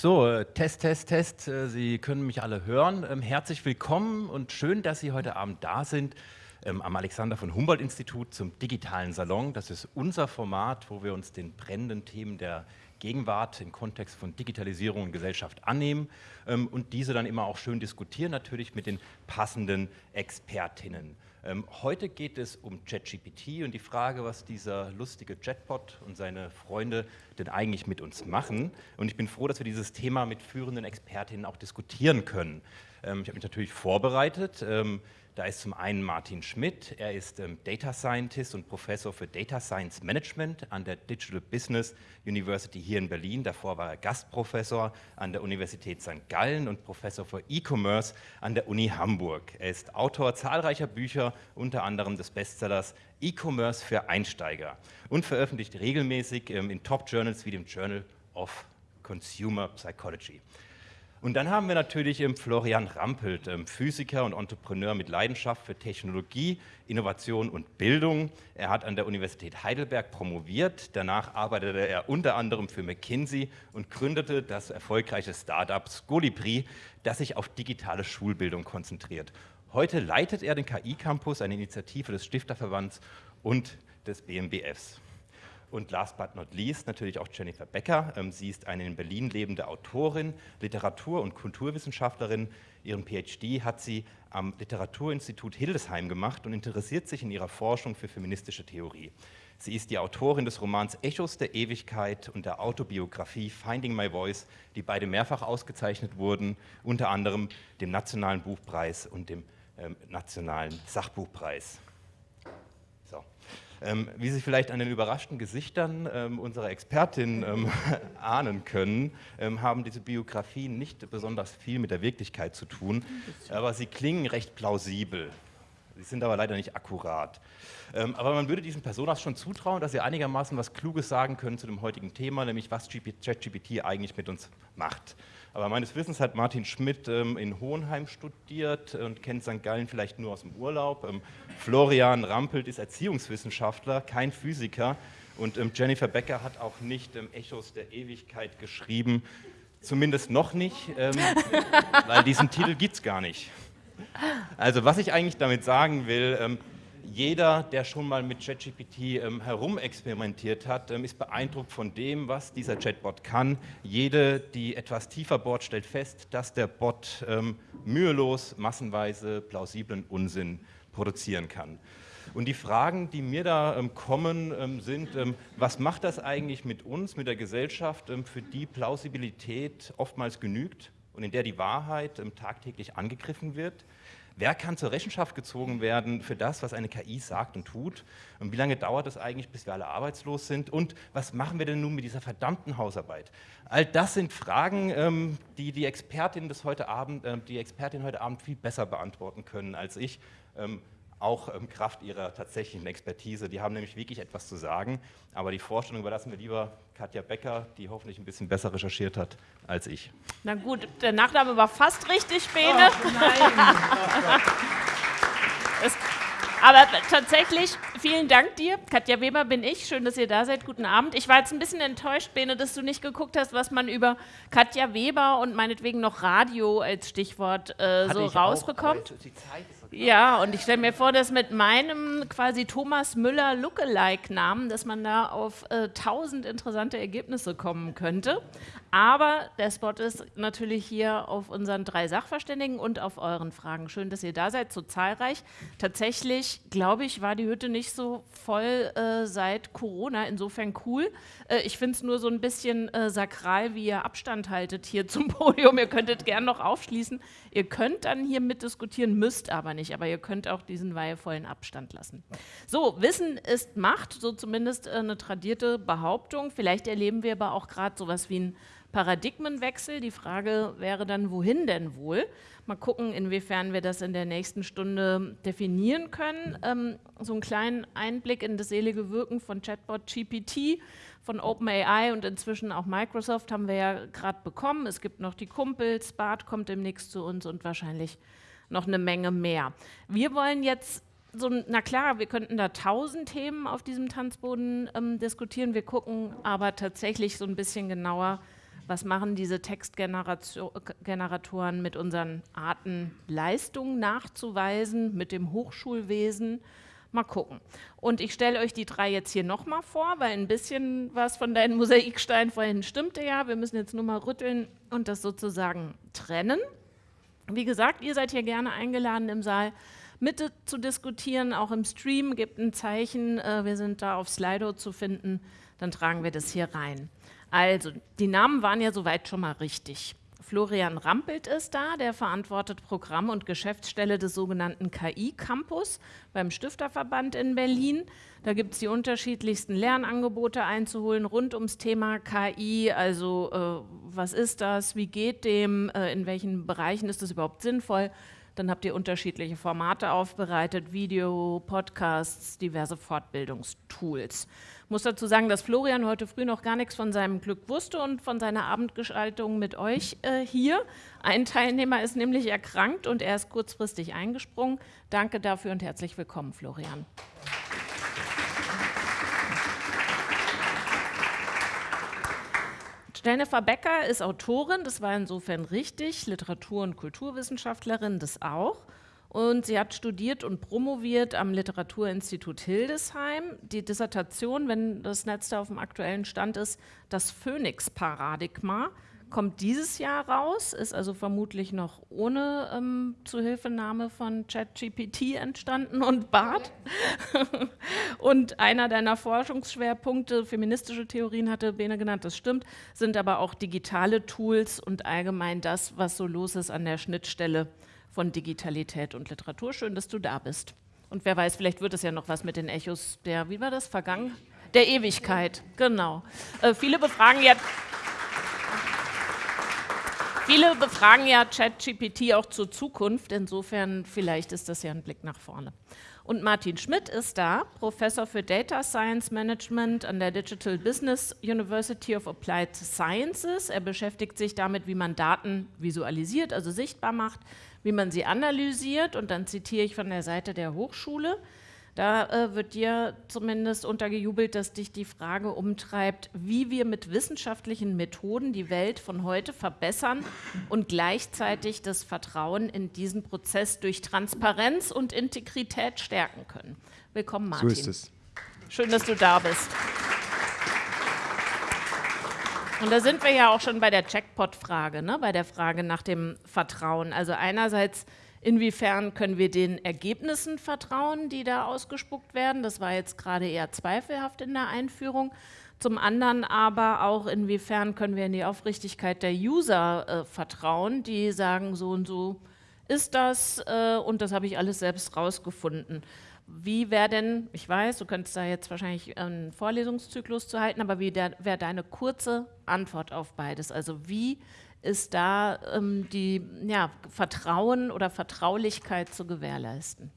So, äh, Test, Test, Test. Äh, Sie können mich alle hören. Ähm, herzlich willkommen und schön, dass Sie heute Abend da sind ähm, am Alexander von Humboldt Institut zum digitalen Salon. Das ist unser Format, wo wir uns den brennenden Themen der Gegenwart im Kontext von Digitalisierung und Gesellschaft annehmen ähm, und diese dann immer auch schön diskutieren, natürlich mit den passenden Expertinnen. Ähm, heute geht es um ChatGPT und die Frage, was dieser lustige Chatbot und seine Freunde denn eigentlich mit uns machen. Und ich bin froh, dass wir dieses Thema mit führenden Expertinnen auch diskutieren können. Ähm, ich habe mich natürlich vorbereitet. Da ist zum einen Martin Schmidt, er ist ähm, Data Scientist und Professor für Data Science Management an der Digital Business University hier in Berlin. Davor war er Gastprofessor an der Universität St. Gallen und Professor für E-Commerce an der Uni Hamburg. Er ist Autor zahlreicher Bücher, unter anderem des Bestsellers E-Commerce für Einsteiger und veröffentlicht regelmäßig ähm, in Top-Journals wie dem Journal of Consumer Psychology. Und dann haben wir natürlich ähm, Florian Rampelt, ähm, Physiker und Entrepreneur mit Leidenschaft für Technologie, Innovation und Bildung. Er hat an der Universität Heidelberg promoviert. Danach arbeitete er unter anderem für McKinsey und gründete das erfolgreiche Startup Scolibri, das sich auf digitale Schulbildung konzentriert. Heute leitet er den KI-Campus, eine Initiative des Stifterverbands und des BMBFs. Und last but not least natürlich auch Jennifer Becker. Ähm, sie ist eine in Berlin lebende Autorin, Literatur- und Kulturwissenschaftlerin. Ihren PhD hat sie am Literaturinstitut Hildesheim gemacht und interessiert sich in ihrer Forschung für feministische Theorie. Sie ist die Autorin des Romans Echos der Ewigkeit und der Autobiografie Finding My Voice, die beide mehrfach ausgezeichnet wurden, unter anderem dem Nationalen Buchpreis und dem ähm, Nationalen Sachbuchpreis. Ähm, wie Sie vielleicht an den überraschten Gesichtern ähm, unserer Expertin ähm, ahnen können, haben diese Biografien nicht besonders viel mit der Wirklichkeit zu tun, aber sie klingen recht plausibel. Sie sind aber leider nicht akkurat. Aber man würde diesen Personas schon zutrauen, dass sie einigermaßen was Kluges sagen können zu dem heutigen Thema, nämlich was ChatGPT eigentlich mit uns macht. Aber meines Wissens hat Martin Schmidt ähm, in Hohenheim studiert und kennt St. Gallen vielleicht nur aus dem Urlaub. Ähm, Florian Rampelt ist Erziehungswissenschaftler, kein Physiker. Und ähm, Jennifer Becker hat auch nicht Echos der Ewigkeit geschrieben, zumindest noch nicht, weil diesen Titel gibt es gar nicht. Also was ich eigentlich damit sagen will, jeder, der schon mal mit ChatGPT ähm, herumexperimentiert hat, ähm, ist beeindruckt von dem, was dieser Chatbot kann. Jede, die etwas tiefer bohrt, stellt fest, dass der Bot ähm, mühelos, massenweise plausiblen Unsinn produzieren kann. Und die Fragen, die mir da ähm, kommen, ähm, sind, ähm, was macht das eigentlich mit uns, mit der Gesellschaft, für die Plausibilität oftmals genügt und in der die Wahrheit tagtäglich angegriffen wird? Wer kann zur Rechenschaft gezogen werden für das, was eine KI sagt und tut? Und wie lange dauert es eigentlich, bis wir alle arbeitslos sind? Und was machen wir denn nun mit dieser verdammten Hausarbeit? All das sind Fragen, ähm, die die Expertin, des heute Abend, äh, die Expertin heute Abend viel besser beantworten können als ich. Auch ähm, Kraft ihrer tatsächlichen Expertise. Die haben nämlich wirklich etwas zu sagen. Aber die Vorstellung überlassen wir lieber Katja Becker, die hoffentlich ein bisschen besser recherchiert hat als ich. Na gut, der Nachname war fast richtig, Bene. Oh, nein. es, aber tatsächlich, vielen Dank dir. Katja Weber bin ich. Schön, dass ihr da seid. Guten Abend. Ich war jetzt ein bisschen enttäuscht, Bene, dass du nicht geguckt hast, was man über Katja Weber und meinetwegen noch Radio als Stichwort äh, so rausbekommt. Auch, ja, und ich stelle mir vor, dass mit meinem quasi Thomas Müller Lookalike-Namen, dass man da auf äh, tausend interessante Ergebnisse kommen könnte. Aber der Spot ist natürlich hier auf unseren drei Sachverständigen und auf euren Fragen. Schön, dass ihr da seid, so zahlreich. Tatsächlich, glaube ich, war die Hütte nicht so voll äh, seit Corona. Insofern cool. Äh, ich finde es nur so ein bisschen äh, sakral, wie ihr Abstand haltet hier zum Podium. Ihr könntet gern noch aufschließen. Ihr könnt dann hier mitdiskutieren, müsst aber nicht. Aber ihr könnt auch diesen weihevollen Abstand lassen. So, Wissen ist Macht, so zumindest äh, eine tradierte Behauptung. Vielleicht erleben wir aber auch gerade sowas wie ein Paradigmenwechsel. Die Frage wäre dann, wohin denn wohl? Mal gucken, inwiefern wir das in der nächsten Stunde definieren können. Ähm, so einen kleinen Einblick in das selige Wirken von Chatbot GPT, von OpenAI und inzwischen auch Microsoft haben wir ja gerade bekommen. Es gibt noch die Kumpels, Bart kommt demnächst zu uns und wahrscheinlich noch eine Menge mehr. Wir wollen jetzt so, na klar, wir könnten da tausend Themen auf diesem Tanzboden ähm, diskutieren. Wir gucken aber tatsächlich so ein bisschen genauer, Was machen diese Textgeneratoren mit unseren Arten, Leistungen nachzuweisen, mit dem Hochschulwesen? Mal gucken. Und ich stelle euch die drei jetzt hier nochmal vor, weil ein bisschen was von deinen Mosaiksteinen vorhin stimmte ja. Wir müssen jetzt nur mal rütteln und das sozusagen trennen. Wie gesagt, ihr seid hier gerne eingeladen im Saal mit zu diskutieren, auch im Stream. Gebt ein Zeichen, äh, wir sind da auf Slido zu finden, dann tragen wir das hier rein. Also, die Namen waren ja soweit schon mal richtig. Florian Rampelt ist da, der verantwortet Programm und Geschäftsstelle des sogenannten KI-Campus beim Stifterverband in Berlin. Da gibt es die unterschiedlichsten Lernangebote einzuholen rund ums Thema KI, also äh, was ist das, wie geht dem, äh, in welchen Bereichen ist das überhaupt sinnvoll, dann habt ihr unterschiedliche Formate aufbereitet, Video, Podcasts, diverse Fortbildungstools. Muss dazu sagen, dass Florian heute früh noch gar nichts von seinem Glück wusste und von seiner Abendgestaltung mit euch äh, hier. Ein Teilnehmer ist nämlich erkrankt und er ist kurzfristig eingesprungen. Danke dafür und herzlich willkommen, Florian. Jennifer Becker ist Autorin, das war insofern richtig, Literatur- und Kulturwissenschaftlerin, das auch. Und sie hat studiert und promoviert am Literaturinstitut Hildesheim. Die Dissertation, wenn das Netz da auf dem aktuellen Stand ist, das Phoenix-Paradigma kommt dieses Jahr raus, ist also vermutlich noch ohne ähm, Zuhilfenahme von ChatGPT entstanden und BART. und einer deiner Forschungsschwerpunkte, feministische Theorien hatte Bene genannt, das stimmt, sind aber auch digitale Tools und allgemein das, was so los ist an der Schnittstelle von Digitalität und Literatur. Schön, dass du da bist. Und wer weiß, vielleicht wird es ja noch was mit den Echos der, wie war das, vergangen? Der Ewigkeit, genau. Äh, viele befragen ja Viele befragen ja ChatGPT auch zur Zukunft, insofern vielleicht ist das ja ein Blick nach vorne. Und Martin Schmidt ist da, Professor für Data Science Management an der Digital Business University of Applied Sciences. Er beschäftigt sich damit, wie man Daten visualisiert, also sichtbar macht, wie man sie analysiert. Und dann zitiere ich von der Seite der Hochschule. Da äh, wird dir zumindest untergejubelt, dass dich die Frage umtreibt, wie wir mit wissenschaftlichen Methoden die Welt von heute verbessern und gleichzeitig das Vertrauen in diesen Prozess durch Transparenz und Integrität stärken können. Willkommen, Martin. So ist es. Schön, dass du da bist. Und da sind wir ja auch schon bei der Checkpot-Frage, ne? bei der Frage nach dem Vertrauen. Also einerseits Inwiefern können wir den Ergebnissen vertrauen, die da ausgespuckt werden? Das war jetzt gerade eher zweifelhaft in der Einführung. Zum anderen aber auch, inwiefern können wir in die Aufrichtigkeit der User äh, vertrauen, die sagen, so und so ist das äh, und das habe ich alles selbst rausgefunden. Wie wäre denn, ich weiß, du könntest da jetzt wahrscheinlich einen Vorlesungszyklus zu halten, aber wie wäre deine kurze Antwort auf beides? Also wie ist da ähm, die ja, Vertrauen oder Vertraulichkeit zu gewährleisten?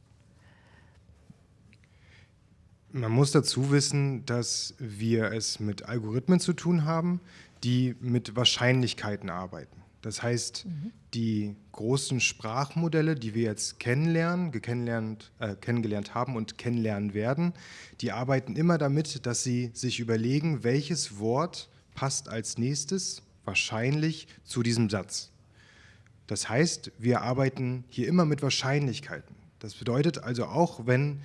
Man muss dazu wissen, dass wir es mit Algorithmen zu tun haben, die mit Wahrscheinlichkeiten arbeiten. Das heißt, mhm. die großen Sprachmodelle, die wir jetzt kennenlernen, kennengelernt, äh, kennengelernt haben und kennenlernen werden, die arbeiten immer damit, dass sie sich überlegen, welches Wort passt als nächstes wahrscheinlich zu diesem Satz. Das heißt, wir arbeiten hier immer mit Wahrscheinlichkeiten. Das bedeutet also auch, wenn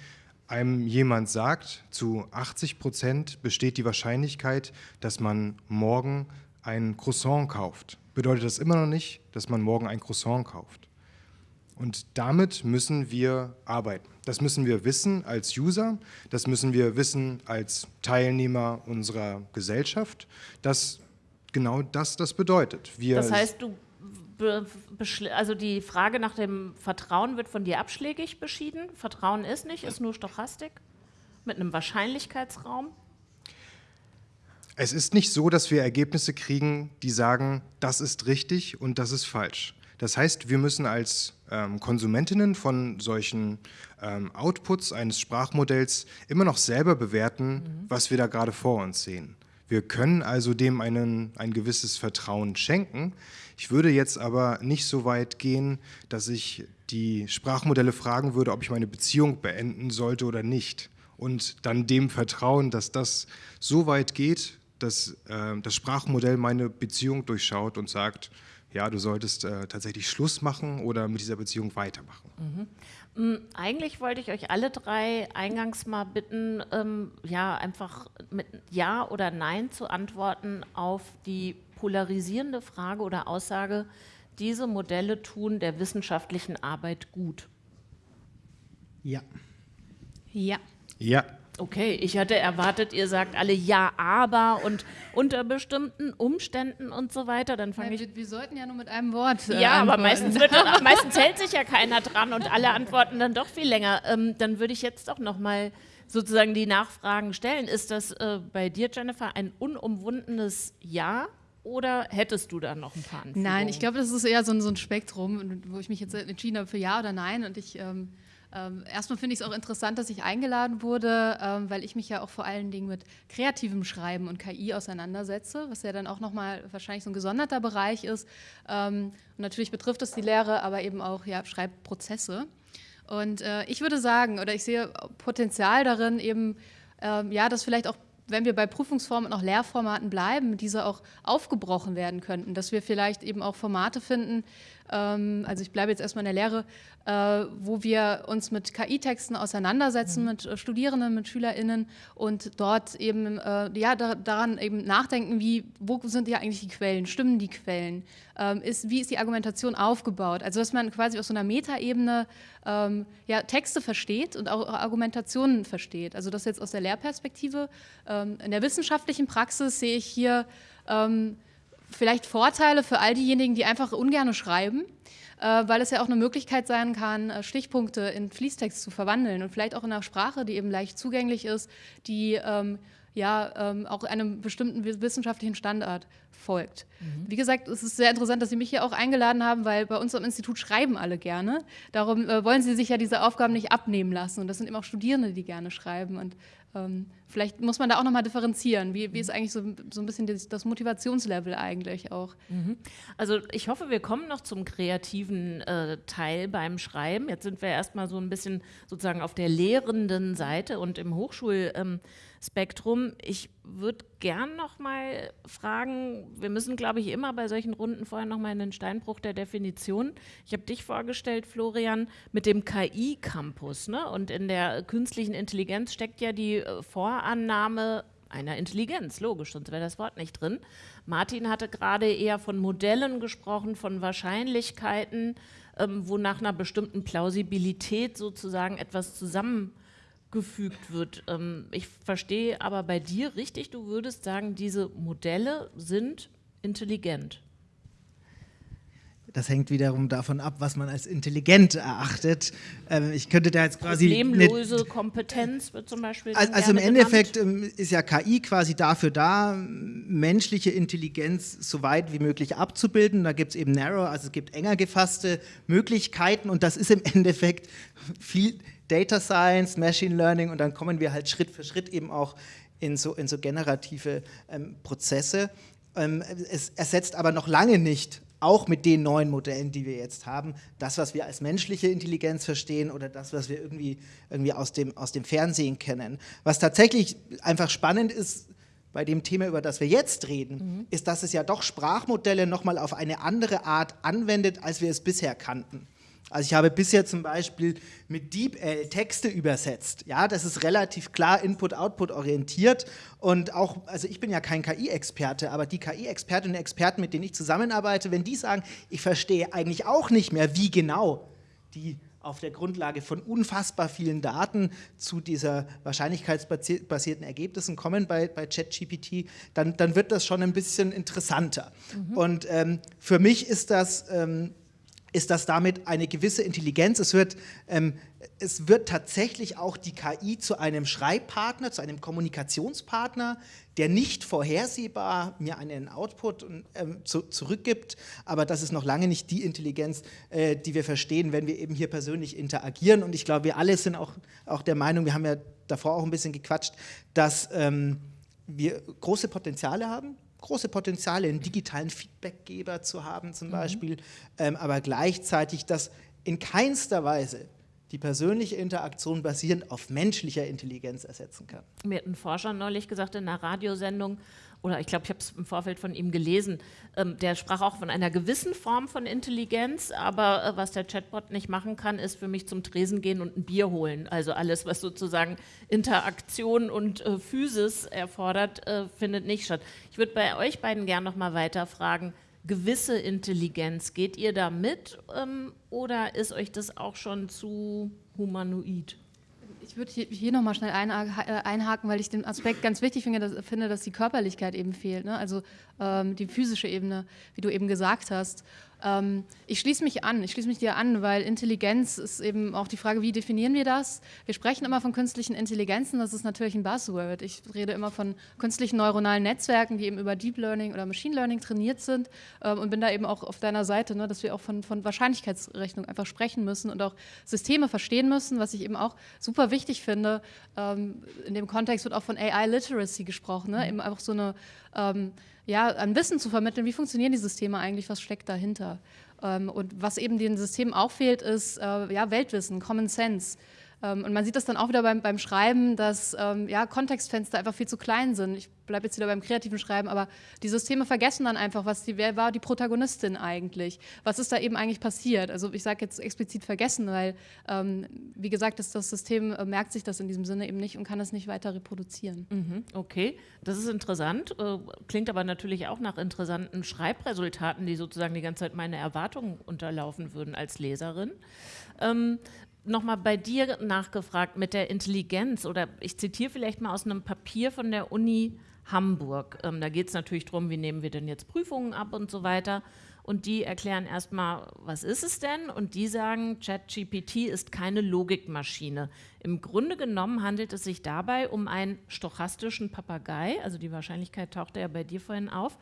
einem jemand sagt, zu 80 Prozent besteht die Wahrscheinlichkeit, dass man morgen ein Croissant kauft, bedeutet das immer noch nicht, dass man morgen ein Croissant kauft. Und damit müssen wir arbeiten. Das müssen wir wissen als User, das müssen wir wissen als Teilnehmer unserer Gesellschaft, dass genau das das bedeutet. Wir das heißt, du also die Frage nach dem Vertrauen wird von dir abschlägig beschieden. Vertrauen ist nicht, ist nur Stochastik mit einem Wahrscheinlichkeitsraum. Es ist nicht so, dass wir Ergebnisse kriegen, die sagen, das ist richtig und das ist falsch. Das heißt, wir müssen als ähm, Konsumentinnen von solchen ähm, Outputs eines Sprachmodells immer noch selber bewerten, mhm. was wir da gerade vor uns sehen. Wir können also dem einen, ein gewisses Vertrauen schenken. Ich würde jetzt aber nicht so weit gehen, dass ich die Sprachmodelle fragen würde, ob ich meine Beziehung beenden sollte oder nicht. Und dann dem vertrauen, dass das so weit geht, dass äh, das Sprachmodell meine Beziehung durchschaut und sagt, ja, du solltest äh, tatsächlich Schluss machen oder mit dieser Beziehung weitermachen. Mhm. Mm, eigentlich wollte ich euch alle drei eingangs mal bitten, ähm, ja, einfach mit Ja oder Nein zu antworten auf die polarisierende Frage oder Aussage, diese Modelle tun der wissenschaftlichen Arbeit gut. Ja. Ja. Ja. Okay, ich hatte erwartet, ihr sagt alle ja, aber und unter bestimmten Umständen und so weiter. Dann fange ja, ich. Wir, wir, sollten ja nur mit einem Wort. Äh, ja, aber meistens, wird meistens hält sich ja keiner dran und alle antworten dann doch viel länger. Ähm, dann würde ich jetzt doch noch mal sozusagen die Nachfragen stellen. Ist das äh, bei dir, Jennifer, ein unumwundenes Ja? Oder hättest du da noch ein paar Anführungen? Nein, ich glaube, das ist eher so ein, so ein, Spektrum, wo ich mich jetzt entschieden habe für Ja oder Nein. Und ich ähm, ähm, erstmal finde ich es auch interessant, dass ich eingeladen wurde, ähm, weil ich mich ja auch vor allen Dingen mit kreativem Schreiben und KI auseinandersetze, was ja dann auch nochmal wahrscheinlich so ein gesonderter Bereich ist. Ähm, und natürlich betrifft es die Lehre, aber eben auch ja, Schreibprozesse. Und äh, ich würde sagen, oder ich sehe Potenzial darin, eben, ähm, ja, dass vielleicht auch wenn wir bei Prüfungsformen und auch Lehrformaten bleiben, diese auch aufgebrochen werden könnten, dass wir vielleicht eben auch Formate finden, also ich bleibe jetzt erstmal in der Lehre, äh, wo wir uns mit KI-Texten auseinandersetzen, mhm. mit äh, Studierenden, mit SchülerInnen und dort eben äh, ja, daran eben nachdenken, wie, wo sind ja eigentlich die Quellen, stimmen die Quellen, ähm, ist, wie ist die Argumentation aufgebaut, also dass man quasi aus so einer Metaebene ähm, ja, Texte versteht und auch Argumentationen versteht, also das jetzt aus der Lehrperspektive. Ähm, in der wissenschaftlichen Praxis sehe ich hier ähm, vielleicht Vorteile für all diejenigen, die einfach ungern schreiben, äh, weil es ja auch eine Möglichkeit sein kann, äh, Stichpunkte in Fließtext zu verwandeln und vielleicht auch in einer Sprache, die eben leicht zugänglich ist, die ähm, ja ähm, auch einem bestimmten wissenschaftlichen Standard folgt. Mhm. Wie gesagt, es ist sehr interessant, dass Sie mich hier auch eingeladen haben, weil bei uns am Institut schreiben alle gerne. Darum äh, wollen Sie sich ja diese Aufgaben nicht abnehmen lassen. Und das sind eben auch Studierende, die gerne schreiben. Und ähm, vielleicht muss man da auch nochmal differenzieren. Wie, wie ist eigentlich so, so ein bisschen das, das Motivationslevel eigentlich auch? Mhm. Also ich hoffe, wir kommen noch zum kreativen äh, Teil beim Schreiben. Jetzt sind wir erstmal so ein bisschen sozusagen auf der lehrenden Seite und im Hochschul- ähm, Spektrum. Ich würde gern noch mal fragen, wir müssen, glaube ich, immer bei solchen Runden vorher noch mal in den Steinbruch der Definition. Ich habe dich vorgestellt, Florian, mit dem KI-Campus. Ne? Und in der künstlichen Intelligenz steckt ja die äh, Vorannahme einer Intelligenz, logisch, sonst wäre das Wort nicht drin. Martin hatte gerade eher von Modellen gesprochen, von Wahrscheinlichkeiten, ähm, wo nach einer bestimmten Plausibilität sozusagen etwas zusammen gefügt wird. Ähm, ich verstehe aber bei dir richtig, du würdest sagen, diese Modelle sind intelligent. Das hängt wiederum davon ab, was man als intelligent erachtet. Ähm, ich könnte da jetzt quasi. Problemlose Kompetenz wird zum Beispiel. Also, also im Endeffekt genannt. Ähm, ist ja KI quasi dafür da, menschliche Intelligenz so weit wie möglich abzubilden. Da gibt es eben Narrow, also es gibt enger gefasste Möglichkeiten und das ist im Endeffekt viel Data Science, Machine Learning und dann kommen wir halt Schritt für Schritt eben auch in so, in so generative ähm, Prozesse. Ähm, es ersetzt aber noch lange nicht, auch mit den neuen Modellen, die wir jetzt haben, das, was wir als menschliche Intelligenz verstehen oder das, was wir irgendwie, irgendwie aus, dem, aus dem Fernsehen kennen. Was tatsächlich einfach spannend ist, bei dem Thema, über das wir jetzt reden, mhm. ist, dass es ja doch Sprachmodelle nochmal auf eine andere Art anwendet, als wir es bisher kannten. Also ich habe bisher zum Beispiel mit DeepL Texte übersetzt. Ja, das ist relativ klar Input-Output orientiert und auch, also ich bin ja kein KI-Experte, aber die KI-Expertinnen und Experten, mit denen ich zusammenarbeite, wenn die sagen, ich verstehe eigentlich auch nicht mehr, wie genau die auf der Grundlage von unfassbar vielen Daten zu dieser wahrscheinlichkeitsbasierten Ergebnissen kommen bei, bei ChatGPT, dann, dann wird das schon ein bisschen interessanter. Mhm. Und ähm, für mich ist das ähm, ist das damit eine gewisse Intelligenz. Es wird, ähm, es wird tatsächlich auch die KI zu einem Schreibpartner, zu einem Kommunikationspartner, der nicht vorhersehbar mir einen Output ähm, zu, zurückgibt, aber das ist noch lange nicht die Intelligenz, äh, die wir verstehen, wenn wir eben hier persönlich interagieren. Und ich glaube, wir alle sind auch, auch der Meinung, wir haben ja davor auch ein bisschen gequatscht, dass ähm, wir große Potenziale haben, große Potenziale, einen digitalen Feedbackgeber zu haben zum mhm. Beispiel, ähm, aber gleichzeitig das in keinster Weise die persönliche Interaktion basierend auf menschlicher Intelligenz ersetzen kann. Mir hat ein Forscher neulich gesagt in einer Radiosendung, oder ich glaube, ich habe es im Vorfeld von ihm gelesen, ähm, der sprach auch von einer gewissen Form von Intelligenz, aber äh, was der Chatbot nicht machen kann, ist für mich zum Tresen gehen und ein Bier holen. Also alles, was sozusagen Interaktion und äh, Physis erfordert, äh, findet nicht statt. Ich würde bei euch beiden gerne noch mal weiter fragen, gewisse Intelligenz, geht ihr da mit ähm, oder ist euch das auch schon zu humanoid? Ich würde hier, hier nochmal schnell äh, einhaken, weil ich den Aspekt ganz wichtig finde, dass, finde, dass die Körperlichkeit eben fehlt. Ne? Also ähm, die physische Ebene, wie du eben gesagt hast. Ähm, ich schließe mich an, ich schließe mich dir an, weil Intelligenz ist eben auch die Frage, wie definieren wir das? Wir sprechen immer von künstlichen Intelligenzen, das ist natürlich ein Buzzword. Ich rede immer von künstlichen neuronalen Netzwerken, die eben über Deep Learning oder Machine Learning trainiert sind ähm, und bin da eben auch auf deiner Seite, ne, dass wir auch von, von Wahrscheinlichkeitsrechnung einfach sprechen müssen und auch Systeme verstehen müssen, was ich eben auch super wichtig finde. Ähm, in dem Kontext wird auch von AI Literacy gesprochen, ne? eben einfach so eine ähm, ja, an Wissen zu vermitteln, wie funktionieren die Systeme eigentlich, was steckt dahinter. Ähm, und was eben den Systemen auch fehlt, ist äh, ja, Weltwissen, Common Sense. Ähm, und man sieht das dann auch wieder beim, beim Schreiben, dass ähm, ja, Kontextfenster einfach viel zu klein sind. Ich bleibe jetzt wieder beim kreativen Schreiben, aber die Systeme vergessen dann einfach, was die, wer war die Protagonistin eigentlich? Was ist da eben eigentlich passiert? Also ich sage jetzt explizit vergessen, weil, ähm, wie gesagt, das, das System äh, merkt sich das in diesem Sinne eben nicht und kann das nicht weiter reproduzieren. Mhm, okay, das ist interessant. Äh, klingt aber natürlich auch nach interessanten Schreibresultaten, die sozusagen die ganze Zeit meine Erwartungen unterlaufen würden als Leserin. Ähm, nochmal bei dir nachgefragt mit der Intelligenz oder ich zitiere vielleicht mal aus einem Papier von der Uni Hamburg. Ähm, da geht es natürlich darum, wie nehmen wir denn jetzt Prüfungen ab und so weiter. Und die erklären erstmal, was ist es denn? Und die sagen, ChatGPT ist keine Logikmaschine. Im Grunde genommen handelt es sich dabei um einen stochastischen Papagei, also die Wahrscheinlichkeit tauchte ja bei dir vorhin auf.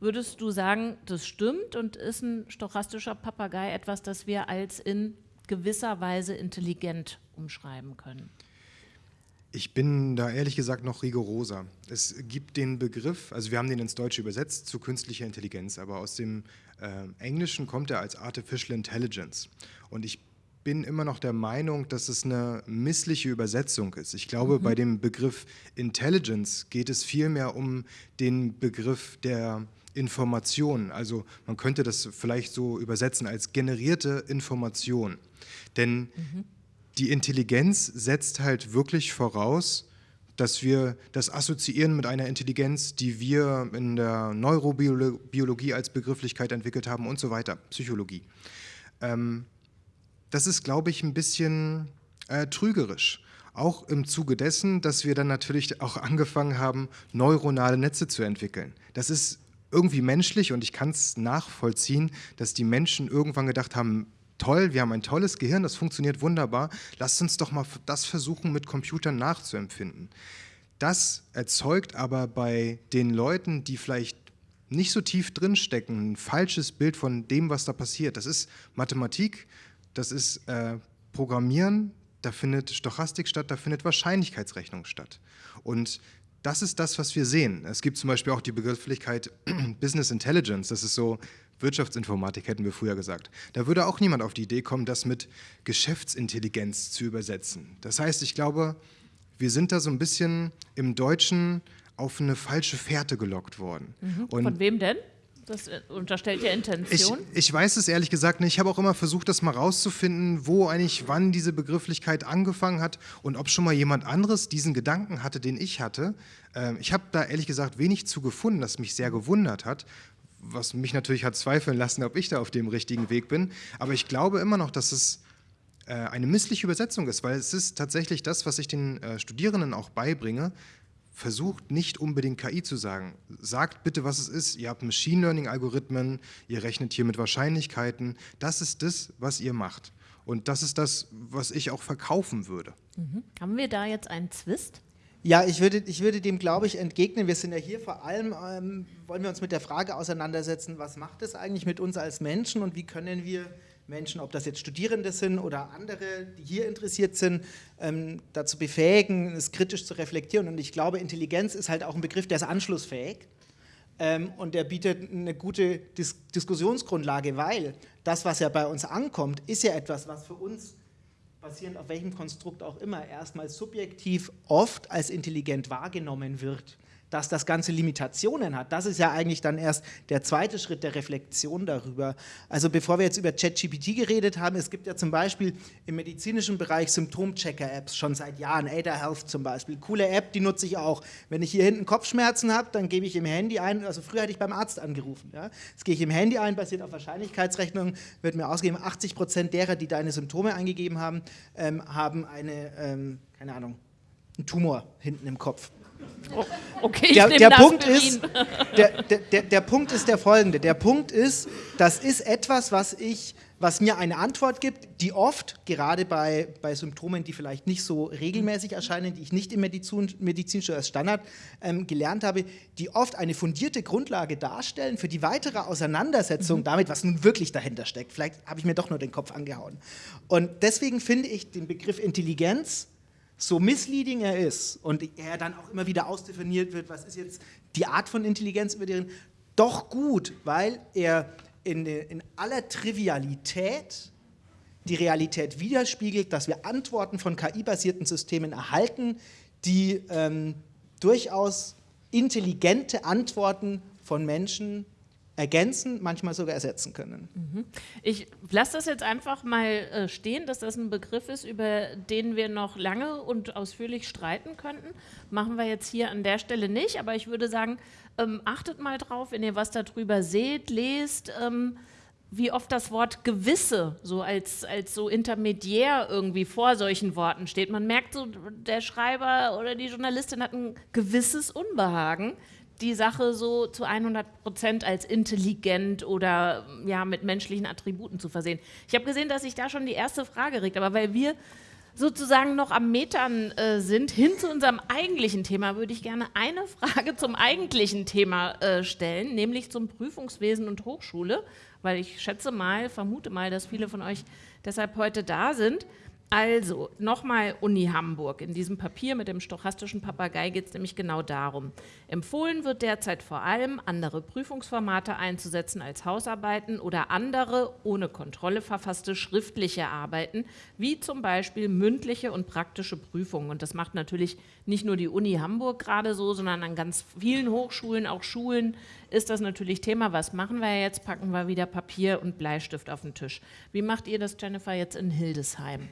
Würdest du sagen, das stimmt und ist ein stochastischer Papagei etwas, das wir als in gewisser Weise intelligent umschreiben können? Ich bin da ehrlich gesagt noch rigoroser. Es gibt den Begriff, also wir haben den ins Deutsche übersetzt zu künstlicher Intelligenz, aber aus dem äh, Englischen kommt er als Artificial Intelligence. Und ich bin immer noch der Meinung, dass es eine missliche Übersetzung ist. Ich glaube, mhm. bei dem Begriff Intelligence geht es vielmehr um den Begriff der Information. Also man könnte das vielleicht so übersetzen als generierte Information. Denn mhm. die Intelligenz setzt halt wirklich voraus, dass wir das assoziieren mit einer Intelligenz, die wir in der Neurobiologie als Begrifflichkeit entwickelt haben und so weiter, Psychologie. Ähm, das ist, glaube ich, ein bisschen äh, trügerisch. Auch im Zuge dessen, dass wir dann natürlich auch angefangen haben, neuronale Netze zu entwickeln. Das ist irgendwie menschlich und ich kann es nachvollziehen, dass die Menschen irgendwann gedacht haben, toll, wir haben ein tolles Gehirn, das funktioniert wunderbar, lasst uns doch mal das versuchen mit Computern nachzuempfinden. Das erzeugt aber bei den Leuten, die vielleicht nicht so tief drinstecken, ein falsches Bild von dem, was da passiert. Das ist Mathematik, das ist äh, Programmieren, da findet Stochastik statt, da findet Wahrscheinlichkeitsrechnung statt. Und das ist das, was wir sehen. Es gibt zum Beispiel auch die Begrifflichkeit Business Intelligence, das ist so Wirtschaftsinformatik, hätten wir früher gesagt. Da würde auch niemand auf die Idee kommen, das mit Geschäftsintelligenz zu übersetzen. Das heißt, ich glaube, wir sind da so ein bisschen im Deutschen auf eine falsche Fährte gelockt worden. Mhm. Von wem denn? Das äh, unterstellt ja Intention. Ich, ich, weiß es ehrlich gesagt nicht. Ich habe auch immer versucht, das mal rauszufinden, wo eigentlich wann diese Begrifflichkeit angefangen hat und ob schon mal jemand anderes diesen Gedanken hatte, den ich hatte. Ähm, ich habe da ehrlich gesagt wenig zu gefunden, das mich sehr gewundert hat, was mich natürlich hat zweifeln lassen, ob ich da auf dem richtigen Weg bin. Aber ich glaube immer noch, dass es äh, eine missliche Übersetzung ist, weil es ist tatsächlich das, was ich den äh, Studierenden auch beibringe, versucht nicht unbedingt KI zu sagen. Sagt bitte, was es ist. Ihr habt Machine Learning-Algorithmen, ihr rechnet hier mit Wahrscheinlichkeiten. Das ist das, was ihr macht. Und das ist das, was ich auch verkaufen würde. Mhm. Haben wir da jetzt einen Zwist? Ja, ich würde, ich würde dem, glaube ich, entgegnen. Wir sind ja hier vor allem, ähm, wollen wir uns mit der Frage auseinandersetzen, was macht es eigentlich mit uns als Menschen und wie können wir Menschen, ob das jetzt Studierende sind oder andere, die hier interessiert sind, ähm, dazu befähigen, es kritisch zu reflektieren. Und ich glaube, Intelligenz ist halt auch ein Begriff, der ist anschlussfähig ähm, und der bietet eine gute Dis Diskussionsgrundlage, weil das, was ja bei uns ankommt, ist ja etwas, was für uns basierend auf welchem Konstrukt auch immer erstmal subjektiv oft als intelligent wahrgenommen wird dass das Ganze Limitationen hat. Das ist ja eigentlich dann erst der zweite Schritt der Reflexion darüber. Also bevor wir jetzt über ChatGPT geredet haben, es gibt ja zum Beispiel im medizinischen Bereich Symptomchecker-Apps schon seit Jahren, Ada Health zum Beispiel. Coole App, die nutze ich auch. Wenn ich hier hinten Kopfschmerzen habe, dann gebe ich im Handy ein, also früher hätte ich beim Arzt angerufen. Ja? Jetzt gehe ich im Handy ein, basiert auf Wahrscheinlichkeitsrechnung, wird mir ausgegeben, 80 Prozent derer, die deine Symptome eingegeben haben, ähm, haben eine, ähm, keine Ahnung, einen Tumor hinten im Kopf. Okay, der, der Punkt ist, der, der, der, Punkt ist der folgende. Der Punkt ist, das ist etwas, was ich, was mir eine Antwort gibt, die oft, gerade bei, bei Symptomen, die vielleicht nicht so regelmäßig erscheinen, die ich nicht im Medizin, Medizinstudium als Standard ähm, gelernt habe, die oft eine fundierte Grundlage darstellen für die weitere Auseinandersetzung mhm. damit, was nun wirklich dahinter steckt. Vielleicht habe ich mir doch nur den Kopf angehauen. Und deswegen finde ich den Begriff Intelligenz so misleading er ist und er dann auch immer wieder ausdefiniert wird, was ist jetzt die Art von Intelligenz, über deren, doch gut, weil er in, in aller Trivialität die Realität widerspiegelt, dass wir Antworten von KI-basierten Systemen erhalten, die ähm, durchaus intelligente Antworten von Menschen ergänzen, manchmal sogar ersetzen können. Mhm. Ich lasse das jetzt einfach mal äh, stehen, dass das ein Begriff ist, über den wir noch lange und ausführlich streiten könnten. Machen wir jetzt hier an der Stelle nicht, aber ich würde sagen, ähm, achtet mal drauf, wenn ihr was darüber seht, lest, ähm, wie oft das Wort gewisse so als, als so intermediär irgendwie vor solchen Worten steht. Man merkt so, der Schreiber oder die Journalistin hat ein gewisses Unbehagen die Sache so zu 100 Prozent als intelligent oder ja, mit menschlichen Attributen zu versehen. Ich habe gesehen, dass sich da schon die erste Frage regt, aber weil wir sozusagen noch am Metern äh, sind, hin zu unserem eigentlichen Thema, würde ich gerne eine Frage zum eigentlichen Thema äh, stellen, nämlich zum Prüfungswesen und Hochschule, weil ich schätze mal, vermute mal, dass viele von euch deshalb heute da sind. Also, nochmal Uni Hamburg. In diesem Papier mit dem stochastischen Papagei geht es nämlich genau darum. Empfohlen wird derzeit vor allem, andere Prüfungsformate einzusetzen als Hausarbeiten oder andere, ohne Kontrolle verfasste schriftliche Arbeiten, wie zum Beispiel mündliche und praktische Prüfungen. Und das macht natürlich nicht nur die Uni Hamburg gerade so, sondern an ganz vielen Hochschulen, auch Schulen, ist das natürlich Thema. Was machen wir jetzt? Packen wir wieder Papier und Bleistift auf den Tisch. Wie macht ihr das, Jennifer, jetzt in Hildesheim?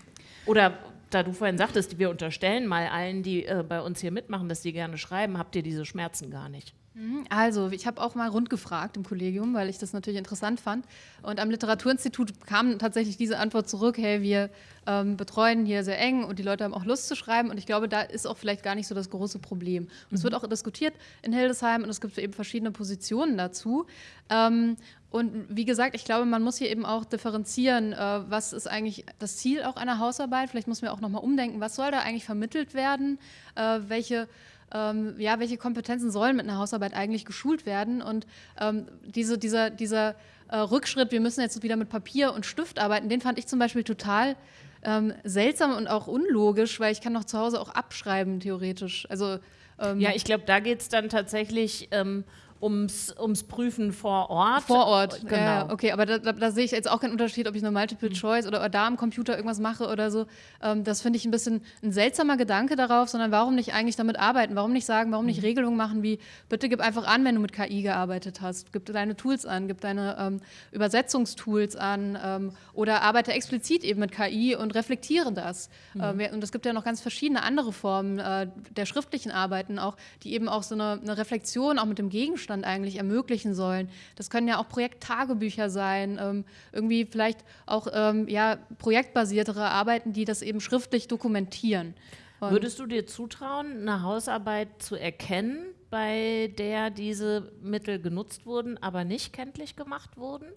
Oder da du vorhin sagtest, wir unterstellen mal allen, die äh, bei uns hier mitmachen, dass sie gerne schreiben, habt ihr diese Schmerzen gar nicht? Mhm, also, ich habe auch mal rund gefragt im Kollegium, weil ich das natürlich interessant fand. Und am Literaturinstitut kam tatsächlich diese Antwort zurück: hey, wir ähm, betreuen hier sehr eng und die Leute haben auch Lust zu schreiben. Und ich glaube, da ist auch vielleicht gar nicht so das große Problem. Und mhm. es wird auch diskutiert in Hildesheim und es gibt eben verschiedene Positionen dazu. Ähm, und wie gesagt, ich glaube, man muss hier eben auch differenzieren, äh, was ist eigentlich das Ziel auch einer Hausarbeit. Vielleicht muss man auch nochmal umdenken, was soll da eigentlich vermittelt werden, äh, welche ähm, ja, welche Kompetenzen sollen mit einer Hausarbeit eigentlich geschult werden. Und ähm, diese, dieser, dieser äh, Rückschritt, wir müssen jetzt wieder mit Papier und Stift arbeiten, den fand ich zum Beispiel total ähm, seltsam und auch unlogisch, weil ich kann noch zu Hause auch abschreiben, theoretisch. Also, ähm, ja, ich glaube, da geht es dann tatsächlich ähm, ums, ums Prüfen vor Ort. Vor Ort, genau. Ja, okay, aber da, da, da, sehe ich jetzt auch keinen Unterschied, ob ich eine Multiple mhm. Choice oder, da am Computer irgendwas mache oder so. Ähm, das finde ich ein bisschen ein seltsamer Gedanke darauf, sondern warum nicht eigentlich damit arbeiten? Warum nicht sagen, warum nicht mhm. Regelungen machen wie, bitte gib einfach an, wenn du mit KI gearbeitet hast, gib deine Tools an, gib deine ähm, Übersetzungstools an ähm, oder arbeite explizit eben mit KI und reflektiere das. Mhm. Und es gibt ja noch ganz verschiedene andere Formen äh, der schriftlichen Arbeiten auch, die eben auch so eine, eine Reflexion auch mit dem Gegenstand Abstand eigentlich ermöglichen sollen. Das können ja auch Projekttagebücher sein, ähm, irgendwie vielleicht auch ähm, ja, projektbasiertere Arbeiten, die das eben schriftlich dokumentieren. Und Würdest du dir zutrauen, eine Hausarbeit zu erkennen, bei der diese Mittel genutzt wurden, aber nicht kenntlich gemacht wurden?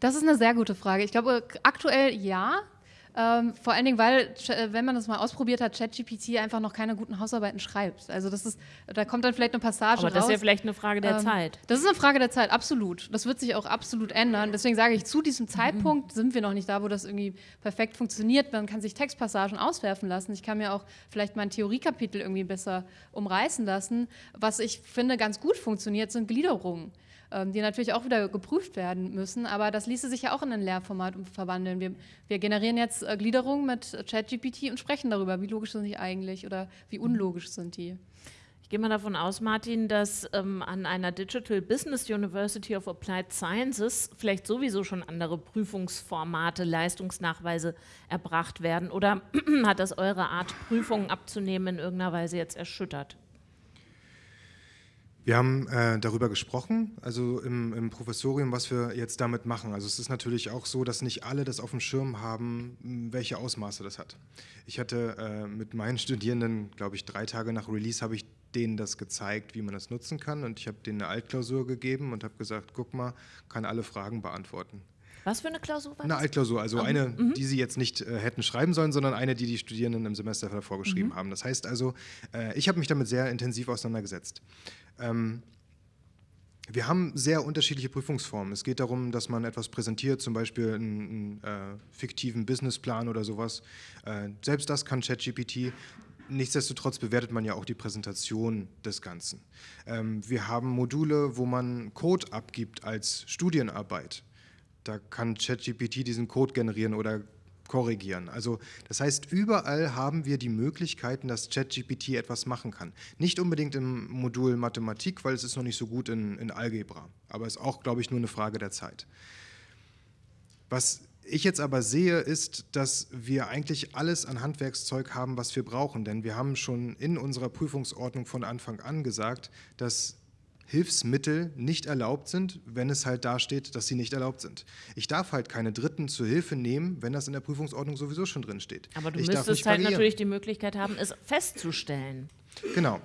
Das ist eine sehr gute Frage. Ich glaube, aktuell ja. Ähm, vor allen Dingen, weil, äh, wenn man das mal ausprobiert hat, ChatGPT einfach noch keine guten Hausarbeiten schreibt. Also das ist, da kommt dann vielleicht eine Passage Aber das raus. ist ja vielleicht eine Frage der ähm, Zeit. Das ist eine Frage der Zeit, absolut. Das wird sich auch absolut ändern. Deswegen sage ich, zu diesem Zeitpunkt mhm. sind wir noch nicht da, wo das irgendwie perfekt funktioniert. Man kann sich Textpassagen auswerfen lassen. Ich kann mir auch vielleicht mein Theoriekapitel irgendwie besser umreißen lassen. Was ich finde ganz gut funktioniert, sind Gliederungen. Ähm, die natürlich auch wieder geprüft werden müssen. Aber das ließe sich ja auch in ein Lehrformat verwandeln. Wir, wir generieren jetzt äh, Gliederungen mit ChatGPT und sprechen darüber, wie logisch sind die eigentlich oder wie unlogisch sind die. Ich gehe mal davon aus, Martin, dass ähm, an einer Digital Business University of Applied Sciences vielleicht sowieso schon andere Prüfungsformate, Leistungsnachweise erbracht werden. Oder hat das eure Art, Prüfungen abzunehmen, in irgendeiner Weise jetzt erschüttert? Wir haben äh, darüber gesprochen, also im, im, Professorium, was wir jetzt damit machen. Also es ist natürlich auch so, dass nicht alle das auf dem Schirm haben, welche Ausmaße das hat. Ich hatte äh, mit meinen Studierenden, glaube ich, drei Tage nach Release habe ich denen das gezeigt, wie man das nutzen kann und ich habe denen eine Altklausur gegeben und habe gesagt, guck mal, kann alle Fragen beantworten. Was für eine Klausur war das? Eine Altklausur, also mhm. eine, mhm. die Sie jetzt nicht äh, hätten schreiben sollen, sondern eine, die die Studierenden im Semester davor geschrieben mhm. haben. Das heißt also, äh, ich habe mich damit sehr intensiv auseinandergesetzt. Ähm, wir haben sehr unterschiedliche Prüfungsformen. Es geht darum, dass man etwas präsentiert, zum Beispiel einen, einen äh, fiktiven Businessplan oder sowas. Äh, selbst das kann ChatGPT. Nichtsdestotrotz bewertet man ja auch die Präsentation des Ganzen. Ähm, wir haben Module, wo man Code abgibt als Studienarbeit. Da kann ChatGPT diesen Code generieren oder korrigieren. Also das heißt, überall haben wir die Möglichkeiten, dass ChatGPT etwas machen kann. Nicht unbedingt im Modul Mathematik, weil es ist noch nicht so gut in, in Algebra. Aber es ist auch, glaube ich, nur eine Frage der Zeit. Was ich jetzt aber sehe, ist, dass wir eigentlich alles an Handwerkszeug haben, was wir brauchen. Denn wir haben schon in unserer Prüfungsordnung von Anfang an gesagt, dass Hilfsmittel nicht erlaubt sind, wenn es halt dasteht, dass sie nicht erlaubt sind. Ich darf halt keine Dritten zur Hilfe nehmen, wenn das in der Prüfungsordnung sowieso schon drin steht. Aber du ich müsstest halt natürlich die Möglichkeit haben, es festzustellen. Genau.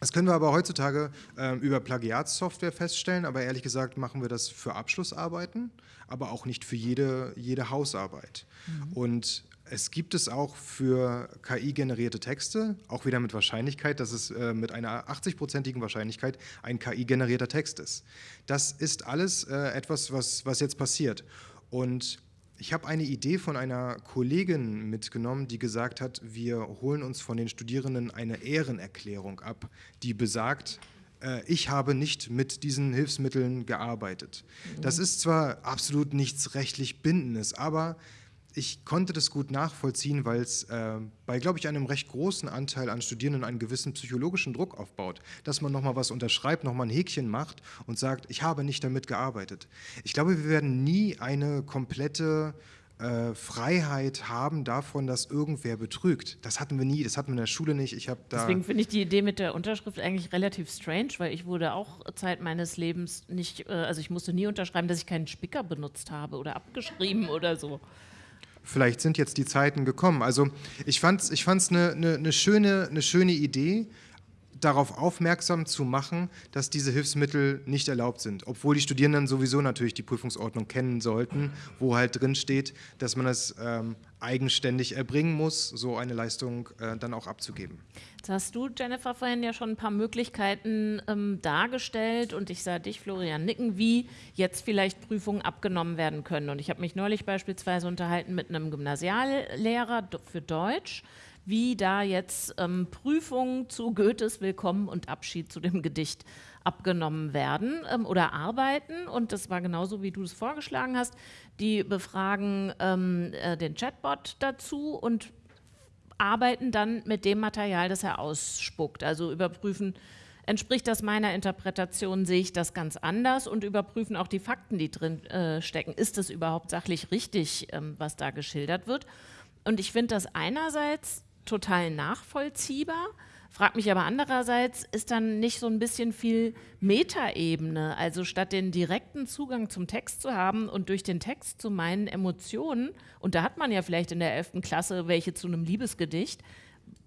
Das können wir aber heutzutage äh, über Plagiatssoftware feststellen, aber ehrlich gesagt machen wir das für Abschlussarbeiten, aber auch nicht für jede, jede Hausarbeit. Mhm. Und es gibt es auch für KI-generierte Texte, auch wieder mit Wahrscheinlichkeit, dass es äh, mit einer 80-prozentigen Wahrscheinlichkeit ein KI-generierter Text ist. Das ist alles äh, etwas, was, was jetzt passiert. Und ich habe eine Idee von einer Kollegin mitgenommen, die gesagt hat, wir holen uns von den Studierenden eine Ehrenerklärung ab, die besagt, äh, ich habe nicht mit diesen Hilfsmitteln gearbeitet. Das mhm. ist zwar absolut nichts rechtlich Bindendes, aber ich konnte das gut nachvollziehen, weil es äh, bei, glaube ich, einem recht großen Anteil an Studierenden einen gewissen psychologischen Druck aufbaut, dass man nochmal was unterschreibt, nochmal ein Häkchen macht und sagt, ich habe nicht damit gearbeitet. Ich glaube, wir werden nie eine komplette äh, Freiheit haben davon, dass irgendwer betrügt. Das hatten wir nie, das hatten wir in der Schule nicht. Ich Deswegen finde ich die Idee mit der Unterschrift eigentlich relativ strange, weil ich wurde auch Zeit meines Lebens nicht, äh, also ich musste nie unterschreiben, dass ich keinen Spicker benutzt habe oder abgeschrieben oder so vielleicht sind jetzt die Zeiten gekommen. Also ich fand es ich fand's eine, eine, eine, schöne, eine schöne Idee, darauf aufmerksam zu machen, dass diese Hilfsmittel nicht erlaubt sind, obwohl die Studierenden sowieso natürlich die Prüfungsordnung kennen sollten, wo halt drin steht, dass man es ähm, eigenständig erbringen muss, so eine Leistung äh, dann auch abzugeben. Jetzt hast du, Jennifer, vorhin ja schon ein paar Möglichkeiten ähm, dargestellt und ich sah dich, Florian, nicken, wie jetzt vielleicht Prüfungen abgenommen werden können. Und ich habe mich neulich beispielsweise unterhalten mit einem Gymnasiallehrer für Deutsch, wie da jetzt ähm, Prüfungen zu Goethes Willkommen und Abschied zu dem Gedicht abgenommen werden ähm, oder arbeiten. Und das war genauso, wie du es vorgeschlagen hast. Die befragen ähm, äh, den Chatbot dazu und arbeiten dann mit dem Material, das er ausspuckt. Also überprüfen, entspricht das meiner Interpretation, sehe ich das ganz anders und überprüfen auch die Fakten, die drin äh, stecken. Ist es überhaupt sachlich richtig, ähm, was da geschildert wird? Und ich finde das einerseits total nachvollziehbar. Frag mich aber andererseits, ist dann nicht so ein bisschen viel Metaebene? Also statt den direkten Zugang zum Text zu haben und durch den Text zu meinen Emotionen, und da hat man ja vielleicht in der 11. Klasse welche zu einem Liebesgedicht,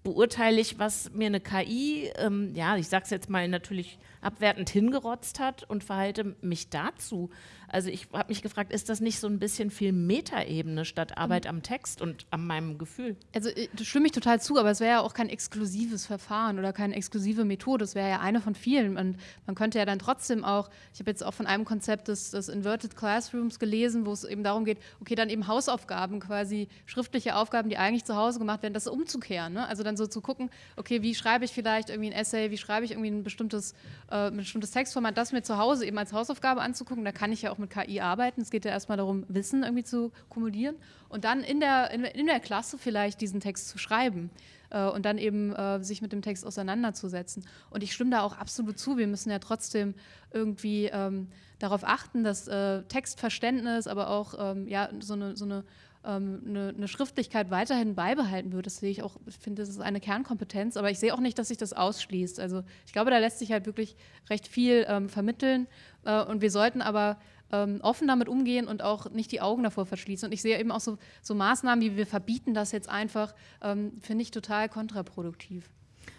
beurteile ich, was mir eine KI, ähm, ja, ich sage es jetzt mal natürlich abwertend hingerotzt hat und verhalte mich dazu. Also ich habe mich gefragt, ist das nicht so ein bisschen viel Metaebene statt Arbeit am Text und an meinem Gefühl? Also äh, das stimme ich total zu, aber es wäre ja auch kein exklusives Verfahren oder keine exklusive Methode. Es wäre ja eine von vielen. Und man könnte ja dann trotzdem auch, ich habe jetzt auch von einem Konzept des, des Inverted Classrooms gelesen, wo es eben darum geht, okay, dann eben Hausaufgaben quasi, schriftliche Aufgaben, die eigentlich zu Hause gemacht werden, das umzukehren. Ne? Also dann dann so zu gucken, okay, wie schreibe ich vielleicht irgendwie ein Essay, wie schreibe ich irgendwie ein bestimmtes, äh, ein bestimmtes Textformat, das mir zu Hause eben als Hausaufgabe anzugucken. Da kann ich ja auch mit KI arbeiten. Es geht ja erstmal darum, Wissen irgendwie zu kumulieren und dann in der, in, in der Klasse vielleicht diesen Text zu schreiben äh, und dann eben äh, sich mit dem Text auseinanderzusetzen. Und ich stimme da auch absolut zu. Wir müssen ja trotzdem irgendwie ähm, darauf achten, dass äh, Textverständnis, aber auch ähm, ja, so eine, so eine eine, eine, Schriftlichkeit weiterhin beibehalten wird. Das sehe ich auch, ich finde, das ist eine Kernkompetenz, aber ich sehe auch nicht, dass sich das ausschließt. Also ich glaube, da lässt sich halt wirklich recht viel ähm, vermitteln äh, und wir sollten aber ähm, offen damit umgehen und auch nicht die Augen davor verschließen. Und ich sehe eben auch so, so Maßnahmen, wie wir verbieten das jetzt einfach, ähm, finde ich total kontraproduktiv.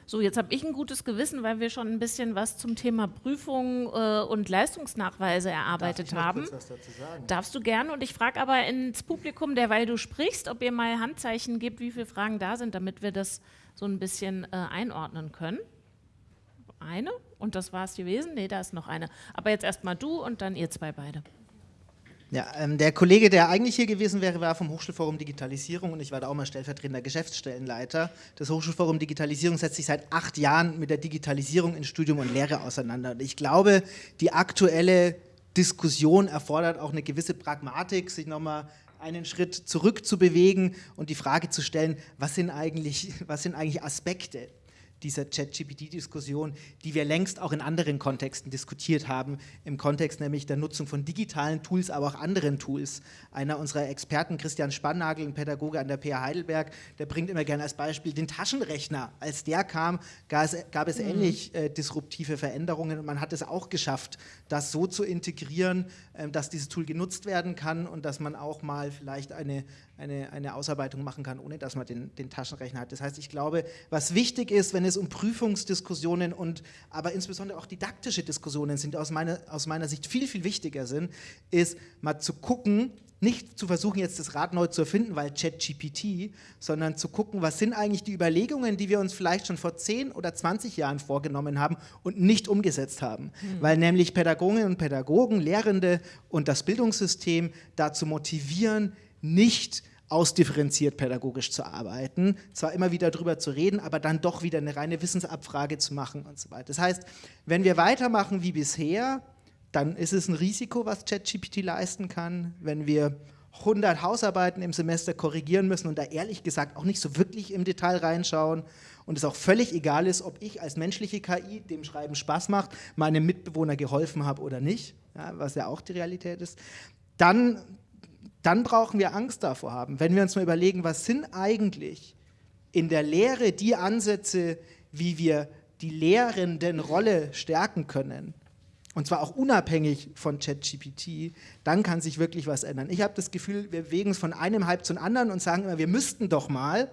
So, jetzt habe ich ein gutes Gewissen, weil wir schon ein bisschen was zum Thema Prüfung äh, und Leistungsnachweise erarbeitet Darf ich haben. Kurz was dazu sagen? Darfst du gerne. Und ich frage aber ins Publikum, derweil du sprichst, ob ihr mal Handzeichen gebt, wie viele Fragen da sind, damit wir das so ein bisschen äh, einordnen können. Eine und das war es gewesen. Nee, da ist noch eine. Aber jetzt erstmal du und dann ihr zwei beide. Ja, ähm, der Kollege, der eigentlich hier gewesen wäre, war vom Hochschulforum Digitalisierung und ich war da auch mal stellvertretender Geschäftsstellenleiter. Das Hochschulforum Digitalisierung setzt sich seit acht Jahren mit der Digitalisierung in Studium und Lehre auseinander. Und ich glaube, die aktuelle Diskussion erfordert auch eine gewisse Pragmatik, sich nochmal einen Schritt zurück zu bewegen und die Frage zu stellen, was sind eigentlich, was sind eigentlich Aspekte dieser ChatGPT-Diskussion, die wir längst auch in anderen Kontexten diskutiert haben, im Kontext nämlich der Nutzung von digitalen Tools, aber auch anderen Tools. Einer unserer Experten, Christian Spannagel, ein Pädagoge an der PH Heidelberg, der bringt immer gerne als Beispiel den Taschenrechner. Als der kam, gab es, mhm. ähnlich äh, disruptive Veränderungen und man hat es auch geschafft, das so zu integrieren, äh, dass dieses Tool genutzt werden kann und dass man auch mal vielleicht eine eine, eine Ausarbeitung machen kann, ohne dass man den, den Taschenrechner hat. Das heißt, ich glaube, was wichtig ist, wenn es um Prüfungsdiskussionen und aber insbesondere auch didaktische Diskussionen sind, aus meiner, aus meiner Sicht viel, viel wichtiger sind, ist mal zu gucken, nicht zu versuchen, jetzt das Rad neu zu erfinden, weil ChatGPT, sondern zu gucken, was sind eigentlich die Überlegungen, die wir uns vielleicht schon vor 10 oder 20 Jahren vorgenommen haben und nicht umgesetzt haben. Mhm. Weil nämlich Pädagoginnen und Pädagogen, Lehrende und das Bildungssystem dazu motivieren, nicht ausdifferenziert pädagogisch zu arbeiten, zwar immer wieder darüber zu reden, aber dann doch wieder eine reine Wissensabfrage zu machen und so weiter. Das heißt, wenn wir weitermachen wie bisher, dann ist es ein Risiko, was ChatGPT leisten kann. Wenn wir 100 Hausarbeiten im Semester korrigieren müssen und da ehrlich gesagt auch nicht so wirklich im Detail reinschauen und es auch völlig egal ist, ob ich als menschliche KI, dem Schreiben Spaß macht, meinem Mitbewohner geholfen habe oder nicht, ja, was ja auch die Realität ist, dann dann brauchen wir Angst davor haben. Wenn wir uns mal überlegen, was sind eigentlich in der Lehre die Ansätze, wie wir die lehrenden Rolle stärken können, und zwar auch unabhängig von ChatGPT, dann kann sich wirklich was ändern. Ich habe das Gefühl, wir bewegen es von einem Hype zum anderen und sagen immer, wir müssten doch mal,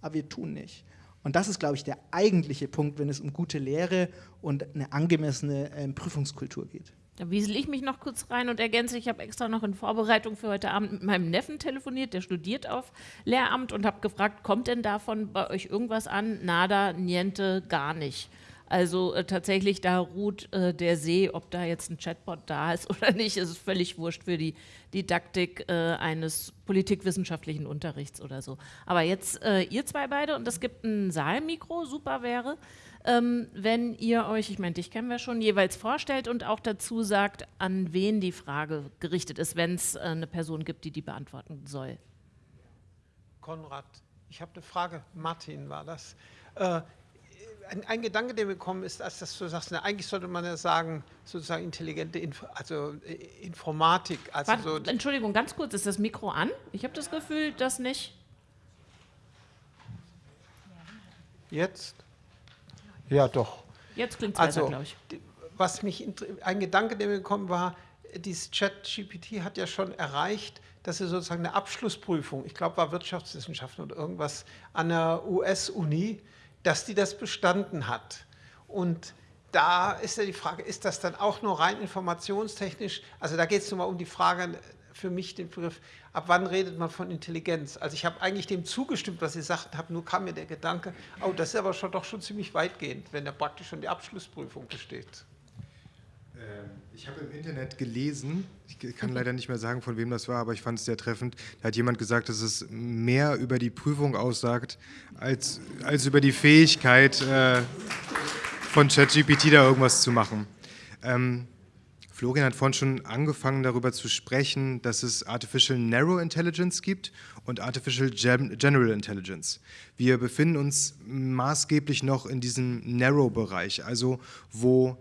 aber wir tun nicht. Und das ist, glaube ich, der eigentliche Punkt, wenn es um gute Lehre und eine angemessene äh, Prüfungskultur geht. Da wiesel ich mich noch kurz rein und ergänze, ich habe extra noch in Vorbereitung für heute Abend mit meinem Neffen telefoniert, der studiert auf Lehramt und habe gefragt, kommt denn davon bei euch irgendwas an? Nada, niente, gar nicht. Also äh, tatsächlich, da ruht äh, der See, ob da jetzt ein Chatbot da ist oder nicht, ist völlig wurscht für die Didaktik äh, eines politikwissenschaftlichen Unterrichts oder so. Aber jetzt äh, ihr zwei beide und es gibt ein Saalmikro, super wäre ähm, wenn ihr euch, ich meine, dich kennen wir schon, jeweils vorstellt und auch dazu sagt, an wen die Frage gerichtet ist, wenn es äh, eine Person gibt, die die beantworten soll. Konrad, ich habe eine Frage. Martin war das. Äh, ein, ein, Gedanke, der mir gekommen ist, als dass du sagst, na, eigentlich sollte man ja sagen, sozusagen intelligente Inf also äh, Informatik. Also Warte, so Entschuldigung, ganz kurz, ist das Mikro an? Ich habe das Gefühl, dass nicht. Jetzt? Ja, doch. Jetzt klingt es also, glaube ich. Was mich, ein Gedanke, der mir gekommen war, dieses Chat-GPT hat ja schon erreicht, dass er sozusagen eine Abschlussprüfung, ich glaube, war Wirtschaftswissenschaften oder irgendwas an der US-Uni, dass die das bestanden hat. Und da ist ja die Frage, ist das dann auch nur rein informationstechnisch? Also da geht es nur mal um die Frage, für mich den Begriff, ab wann redet man von Intelligenz? Also ich habe eigentlich dem zugestimmt, was Sie sagten, habe, nur kam mir der Gedanke, oh, das ist aber schon, doch schon ziemlich weitgehend, wenn da praktisch schon die Abschlussprüfung besteht. Ähm, ich habe im Internet gelesen, ich kann leider nicht mehr sagen, von wem das war, aber ich fand es sehr treffend. Da hat jemand gesagt, dass es mehr über die Prüfung aussagt, als, als über die Fähigkeit äh, von ChatGPT da irgendwas zu machen. Ähm, Florian hat vorhin schon angefangen darüber zu sprechen, dass es Artificial Narrow Intelligence gibt und Artificial General Intelligence. Wir befinden uns maßgeblich noch in diesem Narrow-Bereich, also wo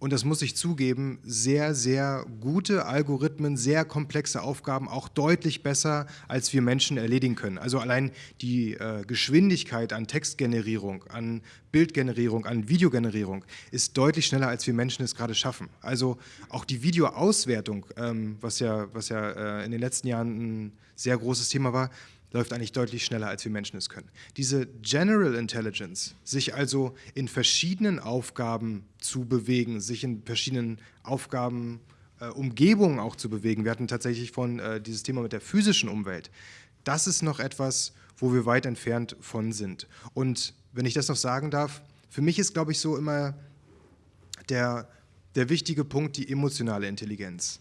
und das muss ich zugeben, sehr, sehr gute Algorithmen, sehr komplexe Aufgaben auch deutlich besser, als wir Menschen erledigen können. Also allein die äh, Geschwindigkeit an Textgenerierung, an Bildgenerierung, an Videogenerierung ist deutlich schneller, als wir Menschen es gerade schaffen. Also auch die Videoauswertung, ähm, was ja, was ja äh, in den letzten Jahren ein sehr großes Thema war, läuft eigentlich deutlich schneller, als wir Menschen es können. Diese General Intelligence, sich also in verschiedenen Aufgaben zu bewegen, sich in verschiedenen Aufgaben, äh, Umgebungen auch zu bewegen. Wir hatten tatsächlich von äh, dieses Thema mit der physischen Umwelt. Das ist noch etwas, wo wir weit entfernt von sind. Und wenn ich das noch sagen darf, für mich ist, glaube ich, so immer der, der wichtige Punkt die emotionale Intelligenz.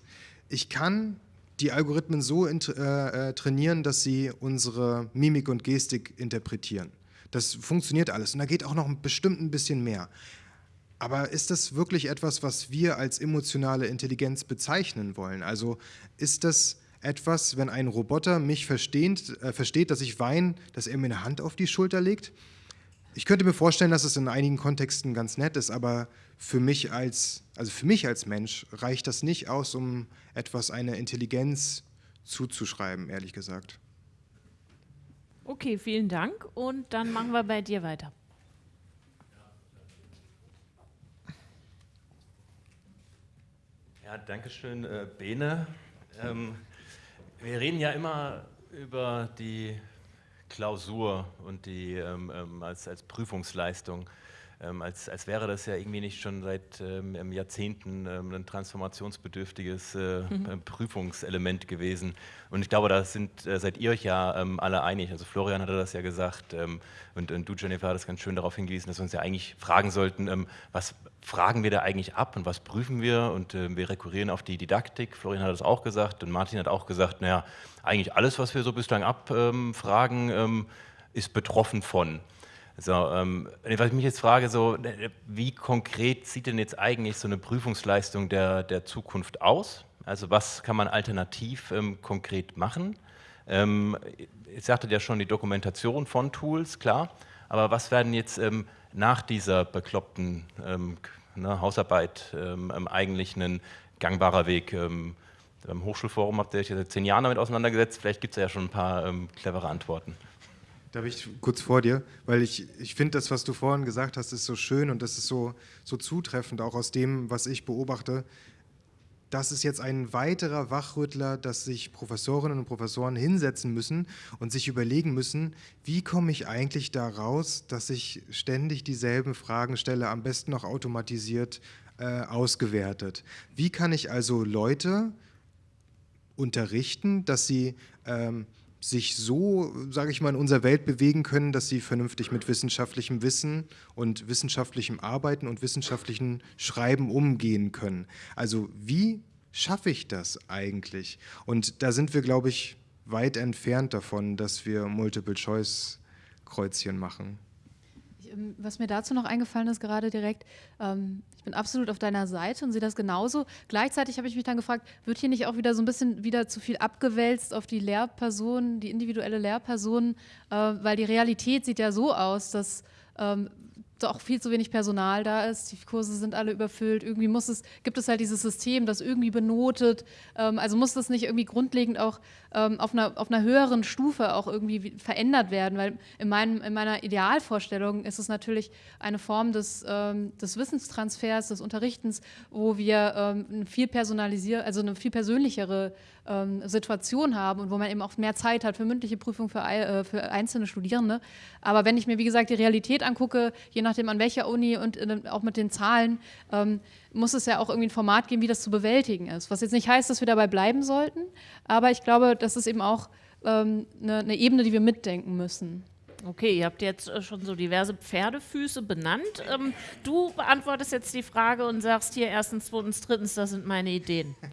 Ich kann die Algorithmen so äh, äh, trainieren, dass sie unsere Mimik und Gestik interpretieren. Das funktioniert alles und da geht auch noch bestimmt ein bisschen mehr. Aber ist das wirklich etwas, was wir als emotionale Intelligenz bezeichnen wollen? Also ist das etwas, wenn ein Roboter mich versteht, äh, versteht, dass ich weine, dass er mir eine Hand auf die Schulter legt? Ich könnte mir vorstellen, dass es in einigen Kontexten ganz nett ist, aber für mich als, also für mich als Mensch reicht das nicht aus, um etwas eine Intelligenz zuzuschreiben, ehrlich gesagt. Okay, vielen Dank und dann machen wir bei dir weiter. Ja, danke schön, äh, Bene. Ähm, wir reden ja immer über die Klausur und die ähm, ähm, als, als Prüfungsleistung, ähm, als, als wäre das ja irgendwie nicht schon seit ähm, Jahrzehnten ähm, ein transformationsbedürftiges äh, mhm. Prüfungselement gewesen. Und ich glaube, da sind, äh, seid ihr euch ja ähm, alle einig. Also Florian hatte das ja gesagt und, und, du, Jennifer, hat ganz schön darauf hingewiesen, dass wir uns ja eigentlich fragen sollten, was fragen wir da eigentlich ab und was prüfen wir? Und äh, wir rekurrieren auf die Didaktik. Florian hat das auch gesagt und Martin hat auch gesagt, naja, eigentlich alles, was wir so bislang abfragen, ähm, ist betroffen von. So, ähm, was ich mich jetzt frage, so, wie konkret sieht denn jetzt eigentlich so eine Prüfungsleistung der, der Zukunft aus? Also was kann man alternativ ähm, konkret machen? Ähm, ich sagte ja schon die Dokumentation von Tools, klar, aber was werden jetzt ähm, nach dieser bekloppten ähm, ne, Hausarbeit ähm, eigentlich ein gangbarer Weg? Im Hochschulforum habt ihr euch seit zehn Jahren damit auseinandergesetzt. Vielleicht gibt es ja schon ein paar ähm, clevere Antworten. Darf ich kurz vor dir? Weil ich, ich finde, das, was du vorhin gesagt hast, ist so schön und das ist so, so zutreffend, auch aus dem, was ich beobachte. Das ist jetzt ein weiterer Wachrüttler, dass sich Professorinnen und Professoren hinsetzen müssen und sich überlegen müssen, wie komme ich eigentlich da raus, dass ich ständig dieselben Fragen stelle, am besten noch automatisiert äh, ausgewertet. Wie kann ich also Leute unterrichten, dass sie ähm, sich so, sage ich mal, in unserer Welt bewegen können, dass sie vernünftig mit wissenschaftlichem Wissen und wissenschaftlichem Arbeiten und wissenschaftlichem Schreiben umgehen können. Also wie schaffe ich das eigentlich? Und da sind wir, glaube ich, weit entfernt davon, dass wir Multiple-Choice-Kreuzchen machen. Ähm, was mir dazu noch eingefallen ist, gerade direkt, ähm, ich bin absolut auf deiner Seite und sehe das genauso. Gleichzeitig habe ich mich dann gefragt, wird hier nicht auch wieder so ein bisschen wieder zu viel abgewälzt auf die Lehrperson, die individuelle Lehrperson, äh, weil die Realität sieht ja so aus, dass ähm, auch viel zu wenig Personal da ist, die Kurse sind alle überfüllt, irgendwie muss es, gibt es halt dieses System, das irgendwie benotet, ähm, also muss das nicht irgendwie grundlegend auch ähm, auf, einer, auf einer höheren Stufe auch irgendwie verändert werden, weil in, meinem, in meiner Idealvorstellung ist es natürlich eine Form des, ähm, des Wissenstransfers, des Unterrichtens, wo wir ähm, viel personalisier also eine viel persönlichere ähm, Situation haben und wo man eben auch mehr Zeit hat für mündliche Prüfungen für, äh, für einzelne Studierende. Aber wenn ich mir, wie gesagt, die Realität angucke, je nachdem an welcher Uni und äh, auch mit den Zahlen, ähm, muss es ja auch irgendwie ein Format geben, wie das zu bewältigen ist. Was jetzt nicht heißt, dass wir dabei bleiben sollten, aber ich glaube, das ist eben auch ähm, eine, eine Ebene, die wir mitdenken müssen. Okay, ihr habt jetzt äh, schon so diverse Pferdefüße benannt. Ähm, du beantwortest jetzt die Frage und sagst hier erstens, zweitens, drittens, das sind meine Ideen.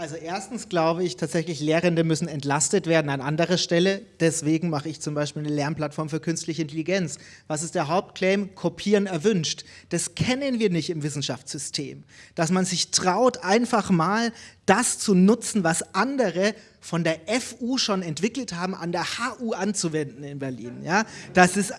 Also erstens glaube ich tatsächlich, Lehrende müssen entlastet werden an anderer Stelle. Deswegen mache ich zum Beispiel eine Lernplattform für künstliche Intelligenz. Was ist der Hauptclaim? Kopieren erwünscht. Das kennen wir nicht im Wissenschaftssystem. Dass man sich traut, einfach mal das zu nutzen, was andere von der FU schon entwickelt haben, an der HU anzuwenden in Berlin. Ja? Das ist,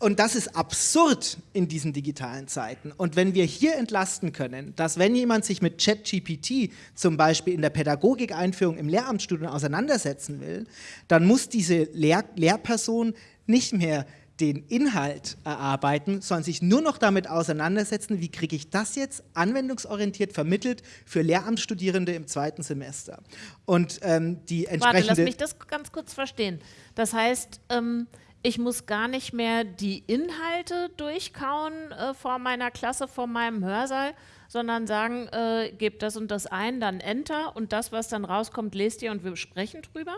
und das ist absurd in diesen digitalen Zeiten. Und wenn wir hier entlasten können, dass wenn jemand sich mit ChatGPT zum Beispiel in der Pädagogik-Einführung im Lehramtsstudium auseinandersetzen will, dann muss diese Lehr Lehrperson nicht mehr den Inhalt erarbeiten, sondern sich nur noch damit auseinandersetzen, wie kriege ich das jetzt anwendungsorientiert vermittelt für Lehramtsstudierende im zweiten Semester. Und ähm, die entsprechende... Warte, lass mich das ganz kurz verstehen. Das heißt, ähm, ich muss gar nicht mehr die Inhalte durchkauen äh, vor meiner Klasse, vor meinem Hörsaal, sondern sagen, äh, gebt das und das ein, dann Enter und das, was dann rauskommt, lest ihr und wir sprechen drüber?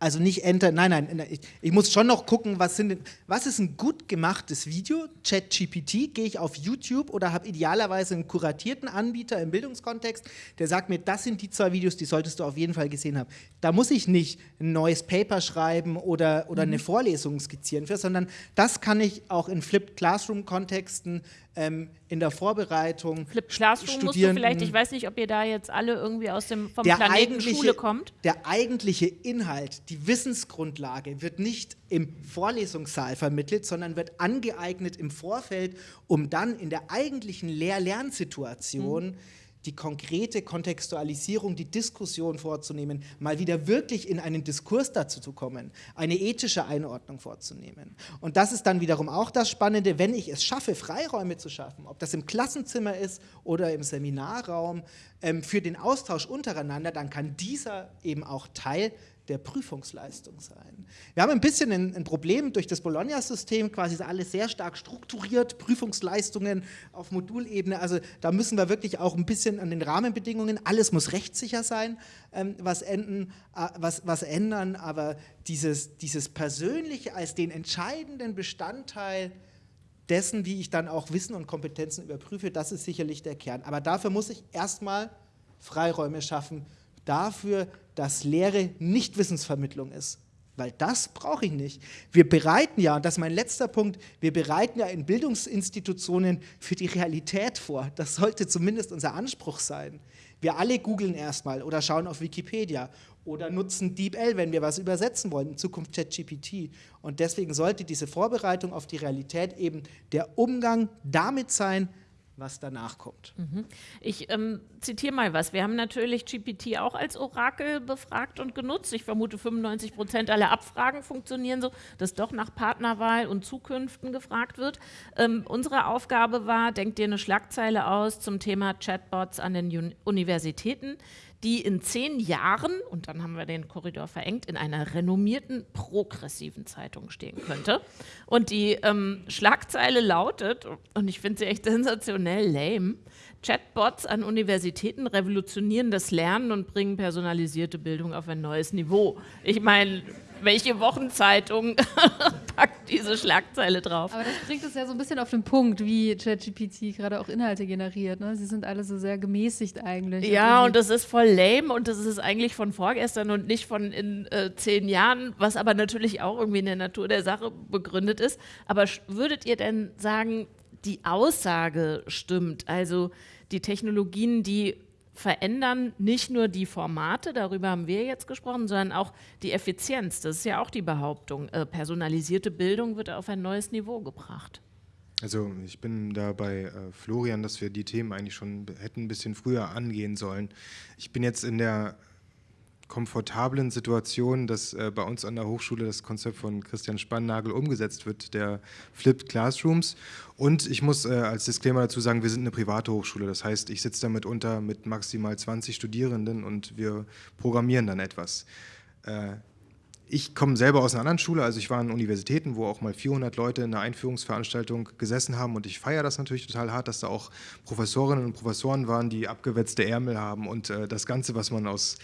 Also nicht Enter, nein, nein, ich, ich, muss schon noch gucken, was, sind, was ist ein gut gemachtes Video, ChatGPT, gehe ich auf YouTube oder habe idealerweise einen kuratierten Anbieter im Bildungskontext, der sagt mir, das sind die zwei Videos, die solltest du auf jeden Fall gesehen haben. Da muss ich nicht ein neues Paper schreiben oder, oder mhm. eine Vorlesung skizzieren für, sondern das kann ich auch in Flipped Classroom-Kontexten ähm, in der Vorbereitung. Flip Classroom musst du vielleicht, ich weiß nicht, ob ihr da jetzt alle irgendwie aus dem vom Planeten Schule kommt. Der eigentliche Inhalt, die Wissensgrundlage wird nicht im Vorlesungssaal vermittelt, sondern wird angeeignet im Vorfeld, um dann in der eigentlichen Lehr-Lernsituation mhm die konkrete Kontextualisierung, die Diskussion vorzunehmen, mal wieder wirklich in einen Diskurs dazu zu kommen, eine ethische Einordnung vorzunehmen. Und das ist dann wiederum auch das Spannende, wenn ich es schaffe, Freiräume zu schaffen, ob das im Klassenzimmer ist oder im Seminarraum, ähm, für den Austausch untereinander, dann kann dieser eben auch Teil der Prüfungsleistung sein. Wir haben ein bisschen ein, ein Problem durch das Bologna-System, quasi ist alles sehr stark strukturiert, Prüfungsleistungen auf Modulebene, also da müssen wir wirklich auch ein bisschen an den Rahmenbedingungen, alles muss rechtssicher sein, ähm, was, enden, äh, was, was ändern, aber dieses, dieses Persönliche als den entscheidenden Bestandteil dessen, wie ich dann auch Wissen und Kompetenzen überprüfe, das ist sicherlich der Kern. Aber dafür muss ich erstmal Freiräume schaffen, dafür, dass Lehre nicht Wissensvermittlung ist. Weil das brauche ich nicht. Wir bereiten ja, und das ist mein letzter Punkt, wir bereiten ja in Bildungsinstitutionen für die Realität vor. Das sollte zumindest unser Anspruch sein. Wir alle googeln erstmal oder schauen auf Wikipedia oder nutzen DeepL, wenn wir was übersetzen wollen, in Zukunft ChatGPT. Und deswegen sollte diese Vorbereitung auf die Realität eben der Umgang damit sein, was danach kommt. Mhm. Ich ähm, zitiere mal was. Wir haben natürlich GPT auch als Orakel befragt und genutzt. Ich vermute, 95 Prozent aller Abfragen funktionieren so, dass doch nach Partnerwahl und Zukünften gefragt wird. Ähm, unsere Aufgabe war, denkt dir eine Schlagzeile aus zum Thema Chatbots an den Universitäten die in zehn Jahren, und dann haben wir den Korridor verengt, in einer renommierten progressiven Zeitung stehen könnte. Und die ähm, Schlagzeile lautet, und ich finde sie echt sensationell lame, Chatbots an Universitäten revolutionieren das Lernen und bringen personalisierte Bildung auf ein neues Niveau. Ich meine, welche Wochenzeitung packt diese Schlagzeile drauf? Aber das bringt es ja so ein bisschen auf den Punkt, wie ChatGPT gerade auch Inhalte generiert. Ne? Sie sind alle so sehr gemäßigt eigentlich. Ja, und das ist voll lame und das ist eigentlich von vorgestern und nicht von in äh, zehn Jahren, was aber natürlich auch irgendwie in der Natur der Sache begründet ist. Aber würdet ihr denn sagen, die Aussage stimmt? Also die Technologien, die verändern nicht nur die Formate, darüber haben wir jetzt gesprochen, sondern auch die Effizienz. Das ist ja auch die Behauptung. Äh, personalisierte Bildung wird auf ein neues Niveau gebracht. Also ich bin da bei äh, Florian, dass wir die Themen eigentlich schon hätten ein bisschen früher angehen sollen. Ich bin jetzt in der komfortablen Situation, dass äh, bei uns an der Hochschule das Konzept von Christian Spannagel umgesetzt wird, der Flipped Classrooms. Und ich muss äh, als Disclaimer dazu sagen, wir sind eine private Hochschule. Das heißt, ich sitze damit unter mit maximal 20 Studierenden und wir programmieren dann etwas. Äh, ich komme selber aus einer anderen Schule, also ich war an Universitäten, wo auch mal 400 Leute in einer Einführungsveranstaltung gesessen haben und ich feiere das natürlich total hart, dass da auch Professorinnen und Professoren waren, die abgewetzte Ärmel haben und äh, das Ganze, was man aus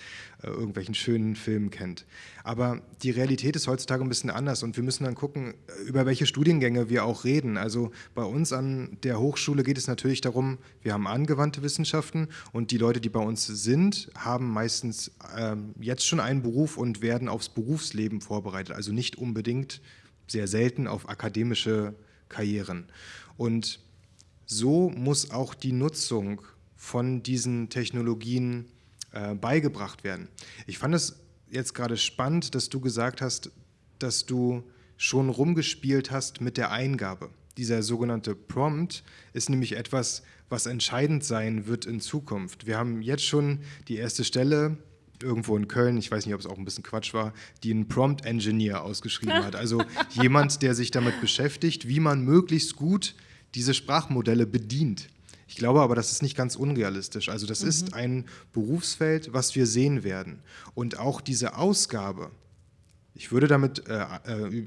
äh, irgendwelchen schönen Filmen kennt. Aber die Realität ist heutzutage ein bisschen anders und wir müssen dann gucken, äh, über welche Studiengänge wir auch reden. Also bei uns an der Hochschule geht es natürlich darum, wir haben angewandte Wissenschaften und die Leute, die bei uns sind, haben meistens ähm, jetzt schon einen Beruf und werden aufs Berufsleben vorbereitet. Also nicht unbedingt, sehr selten auf akademische Karrieren. Und so muss auch die Nutzung von diesen Technologien äh, beigebracht werden. Ich fand es jetzt gerade spannend, dass du gesagt hast, dass du schon rumgespielt hast mit der Eingabe. Dieser sogenannte Prompt ist nämlich etwas, was entscheidend sein wird in Zukunft. Wir haben jetzt schon die erste Stelle irgendwo in Köln, ich weiß nicht, ob es auch ein bisschen Quatsch war, die einen Prompt Engineer ausgeschrieben hat. Also jemand, der sich damit beschäftigt, wie man möglichst gut diese Sprachmodelle bedient. Ich glaube aber, das ist nicht ganz unrealistisch. Also das mhm. ist ein Berufsfeld, was wir sehen werden. Und auch diese Ausgabe, ich würde damit äh, äh,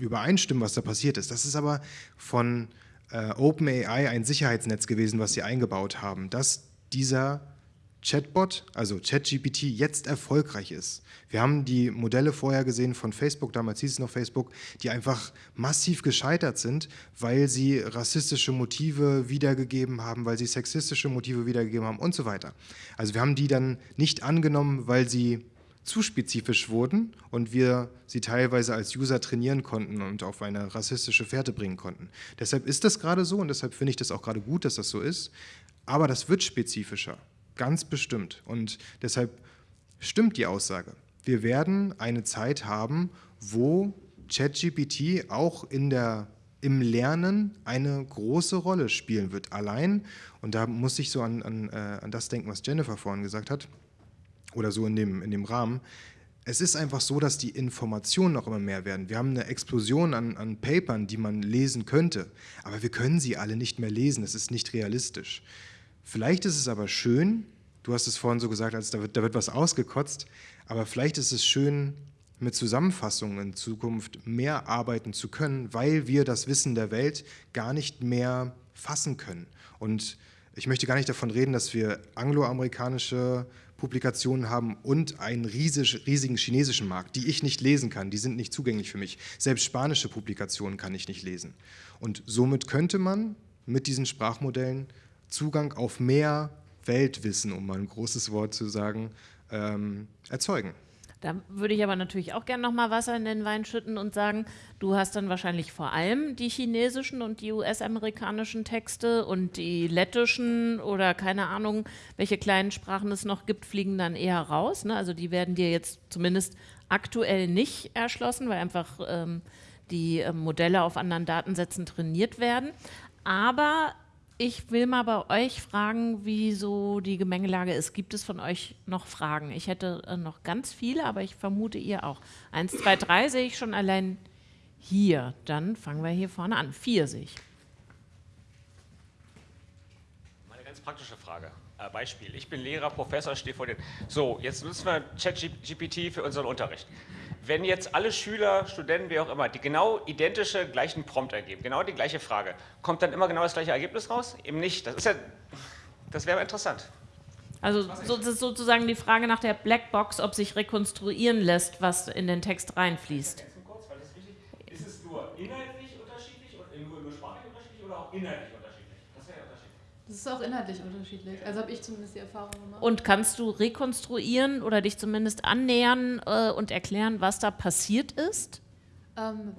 übereinstimmen, was da passiert ist. Das ist aber von äh, OpenAI ein Sicherheitsnetz gewesen, was sie eingebaut haben, dass dieser Chatbot, also ChatGPT, jetzt erfolgreich ist. Wir haben die Modelle vorher gesehen von Facebook, damals hieß es noch Facebook, die einfach massiv gescheitert sind, weil sie rassistische Motive wiedergegeben haben, weil sie sexistische Motive wiedergegeben haben und so weiter. Also wir haben die dann nicht angenommen, weil sie zu spezifisch wurden und wir sie teilweise als User trainieren konnten und auf eine rassistische Fährte bringen konnten. Deshalb ist das gerade so und deshalb finde ich das auch gerade gut, dass das so ist. Aber das wird spezifischer. Ganz bestimmt. Und deshalb stimmt die Aussage. Wir werden eine Zeit haben, wo ChatGPT auch in der, im Lernen eine große Rolle spielen wird. Allein, und da muss ich so an, an, äh, an das denken, was Jennifer vorhin gesagt hat, oder so in dem, in dem Rahmen, es ist einfach so, dass die Informationen noch immer mehr werden. Wir haben eine Explosion an, an Papern, die man lesen könnte, aber wir können sie alle nicht mehr lesen. Es ist nicht realistisch. Vielleicht ist es aber schön, du hast es vorhin so gesagt, als da wird, da wird was ausgekotzt, aber vielleicht ist es schön, mit Zusammenfassungen in Zukunft mehr arbeiten zu können, weil wir das Wissen der Welt gar nicht mehr fassen können. Und ich möchte gar nicht davon reden, dass wir angloamerikanische Publikationen haben und einen riesig, riesigen chinesischen Markt, die ich nicht lesen kann, die sind nicht zugänglich für mich. Selbst spanische Publikationen kann ich nicht lesen. Und somit könnte man mit diesen Sprachmodellen Zugang auf mehr Weltwissen, um mal ein großes Wort zu sagen, ähm, erzeugen. Da würde ich aber natürlich auch gerne noch mal Wasser in den Wein schütten und sagen, du hast dann wahrscheinlich vor allem die chinesischen und die US-amerikanischen Texte und die lettischen oder keine Ahnung, welche kleinen Sprachen es noch gibt, fliegen dann eher raus. Ne? Also die werden dir jetzt zumindest aktuell nicht erschlossen, weil einfach ähm, die äh, Modelle auf anderen Datensätzen trainiert werden. Aber ich will mal bei euch fragen, wie so die Gemengelage ist. Gibt es von euch noch Fragen? Ich hätte äh, noch ganz viele, aber ich vermute ihr auch. Eins, zwei, drei sehe ich schon allein hier. Dann fangen wir hier vorne an. Vier sehe ich. Meine ganz praktische Frage. Äh, Beispiel. Ich bin Lehrer, Professor, stehe vor dir. So, jetzt nutzen wir ChatGPT für unseren Unterricht wenn jetzt alle Schüler, Studenten, wie auch immer, die genau identische gleichen Prompt ergeben, genau die gleiche Frage, kommt dann immer genau das gleiche Ergebnis raus? Eben nicht. Das, ja, das wäre interessant. Also so, das ist sozusagen die Frage nach der Blackbox, ob sich rekonstruieren lässt, was in den Text reinfließt. Ist es nur inhaltlich unterschiedlich, nur, nur sprachlich unterschiedlich oder auch inhaltlich das ist auch inhaltlich unterschiedlich. Also habe ich zumindest die Erfahrung gemacht. Und kannst du rekonstruieren oder dich zumindest annähern äh, und erklären, was da passiert ist? Ähm,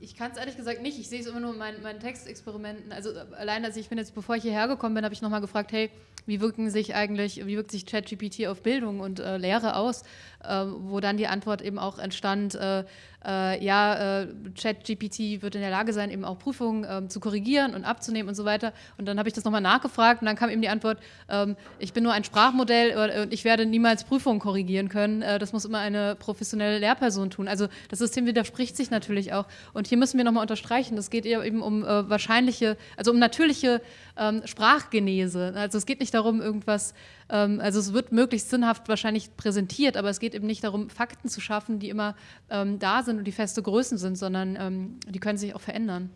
ich kann es ehrlich gesagt nicht. Ich sehe es immer nur in meinen, meinen Textexperimenten. Also äh, allein, als ich bin jetzt, bevor ich hierher gekommen bin, habe ich nochmal gefragt, hey, wie wirken sich eigentlich, wie wirkt sich ChatGPT auf Bildung und äh, Lehre aus? Äh, wo dann die Antwort eben auch entstand, äh, äh, ja, äh, ChatGPT wird in der Lage sein, eben auch Prüfungen ähm, zu korrigieren und abzunehmen und so weiter. Und dann habe ich das nochmal nachgefragt und dann kam eben die Antwort, ähm, ich bin nur ein Sprachmodell und ich werde niemals Prüfungen korrigieren können. Äh, das muss immer eine professionelle Lehrperson tun. Also das System widerspricht sich natürlich auch. Und hier müssen wir nochmal unterstreichen, es geht eben um äh, wahrscheinliche, also um natürliche ähm, Sprachgenese. Also es geht nicht darum, irgendwas, ähm, also es wird möglichst sinnhaft wahrscheinlich präsentiert, aber es geht eben nicht darum, Fakten zu schaffen, die immer ähm, da sind und die feste Größen sind, sondern ähm, die können sich auch verändern.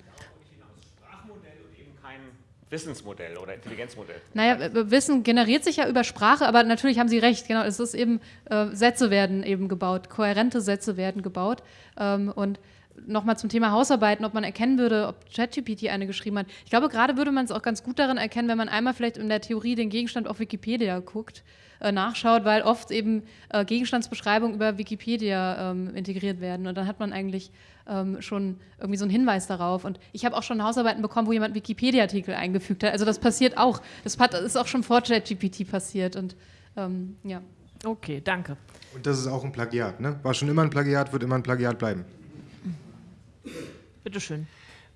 Wissensmodell oder Intelligenzmodell? Naja, Wissen generiert sich ja über Sprache, aber natürlich haben Sie recht, genau, es ist eben, äh, Sätze werden eben gebaut, kohärente Sätze werden gebaut ähm, und nochmal zum Thema Hausarbeiten, ob man erkennen würde, ob ChatGPT eine geschrieben hat. Ich glaube, gerade würde man es auch ganz gut darin erkennen, wenn man einmal vielleicht in der Theorie den Gegenstand auf Wikipedia guckt, äh, nachschaut, weil oft eben äh, Gegenstandsbeschreibungen über Wikipedia ähm, integriert werden und dann hat man eigentlich ähm, schon irgendwie so einen Hinweis darauf. Und ich habe auch schon Hausarbeiten bekommen, wo jemand Wikipedia-Artikel eingefügt hat. Also das passiert auch. Das ist auch schon vor ChatGPT passiert. Und ähm, ja. Okay, danke. Und das ist auch ein Plagiat, ne? War schon immer ein Plagiat, wird immer ein Plagiat bleiben. Bitte schön.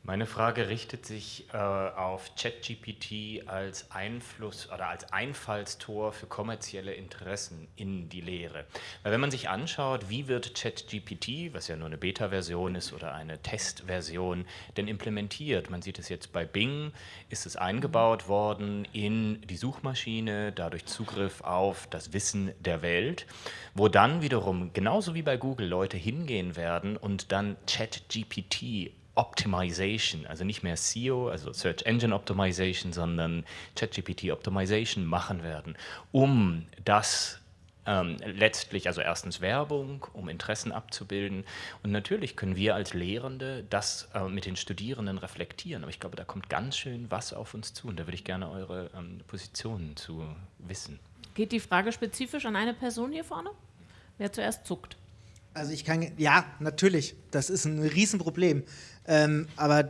Meine Frage richtet sich äh, auf ChatGPT als Einfluss oder als Einfallstor für kommerzielle Interessen in die Lehre. Weil wenn man sich anschaut, wie wird ChatGPT, was ja nur eine Beta-Version ist oder eine Testversion, denn implementiert? Man sieht es jetzt bei Bing, ist es eingebaut worden in die Suchmaschine, dadurch Zugriff auf das Wissen der Welt, wo dann wiederum, genauso wie bei Google, Leute hingehen werden und dann ChatGPT Optimization, also nicht mehr SEO, also Search Engine Optimization, sondern ChatGPT Optimization machen werden, um das ähm, letztlich, also erstens Werbung, um Interessen abzubilden und natürlich können wir als Lehrende das äh, mit den Studierenden reflektieren, aber ich glaube, da kommt ganz schön was auf uns zu und da würde ich gerne eure ähm, Positionen zu wissen. Geht die Frage spezifisch an eine Person hier vorne? Wer zuerst zuckt? Also ich kann, ja, natürlich, das ist ein Riesenproblem. Ähm, aber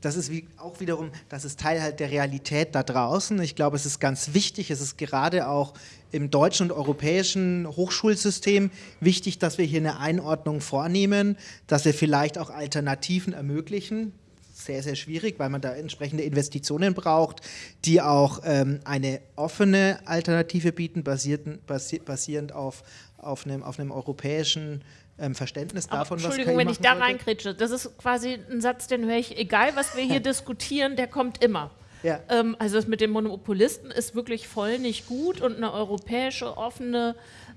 das ist wie, auch wiederum, das ist Teil halt der Realität da draußen. Ich glaube, es ist ganz wichtig, es ist gerade auch im deutschen und europäischen Hochschulsystem wichtig, dass wir hier eine Einordnung vornehmen, dass wir vielleicht auch Alternativen ermöglichen. Sehr, sehr schwierig, weil man da entsprechende Investitionen braucht, die auch ähm, eine offene Alternative bieten, basierend, auf, auf, einem, auf einem europäischen ähm, Verständnis davon, was Entschuldigung, wenn ich da reinkritsche, das ist quasi ein Satz, den höre ich, egal was wir hier diskutieren, der kommt immer. Ja. Ähm, also das mit den Monopolisten ist wirklich voll nicht gut und eine europäische offene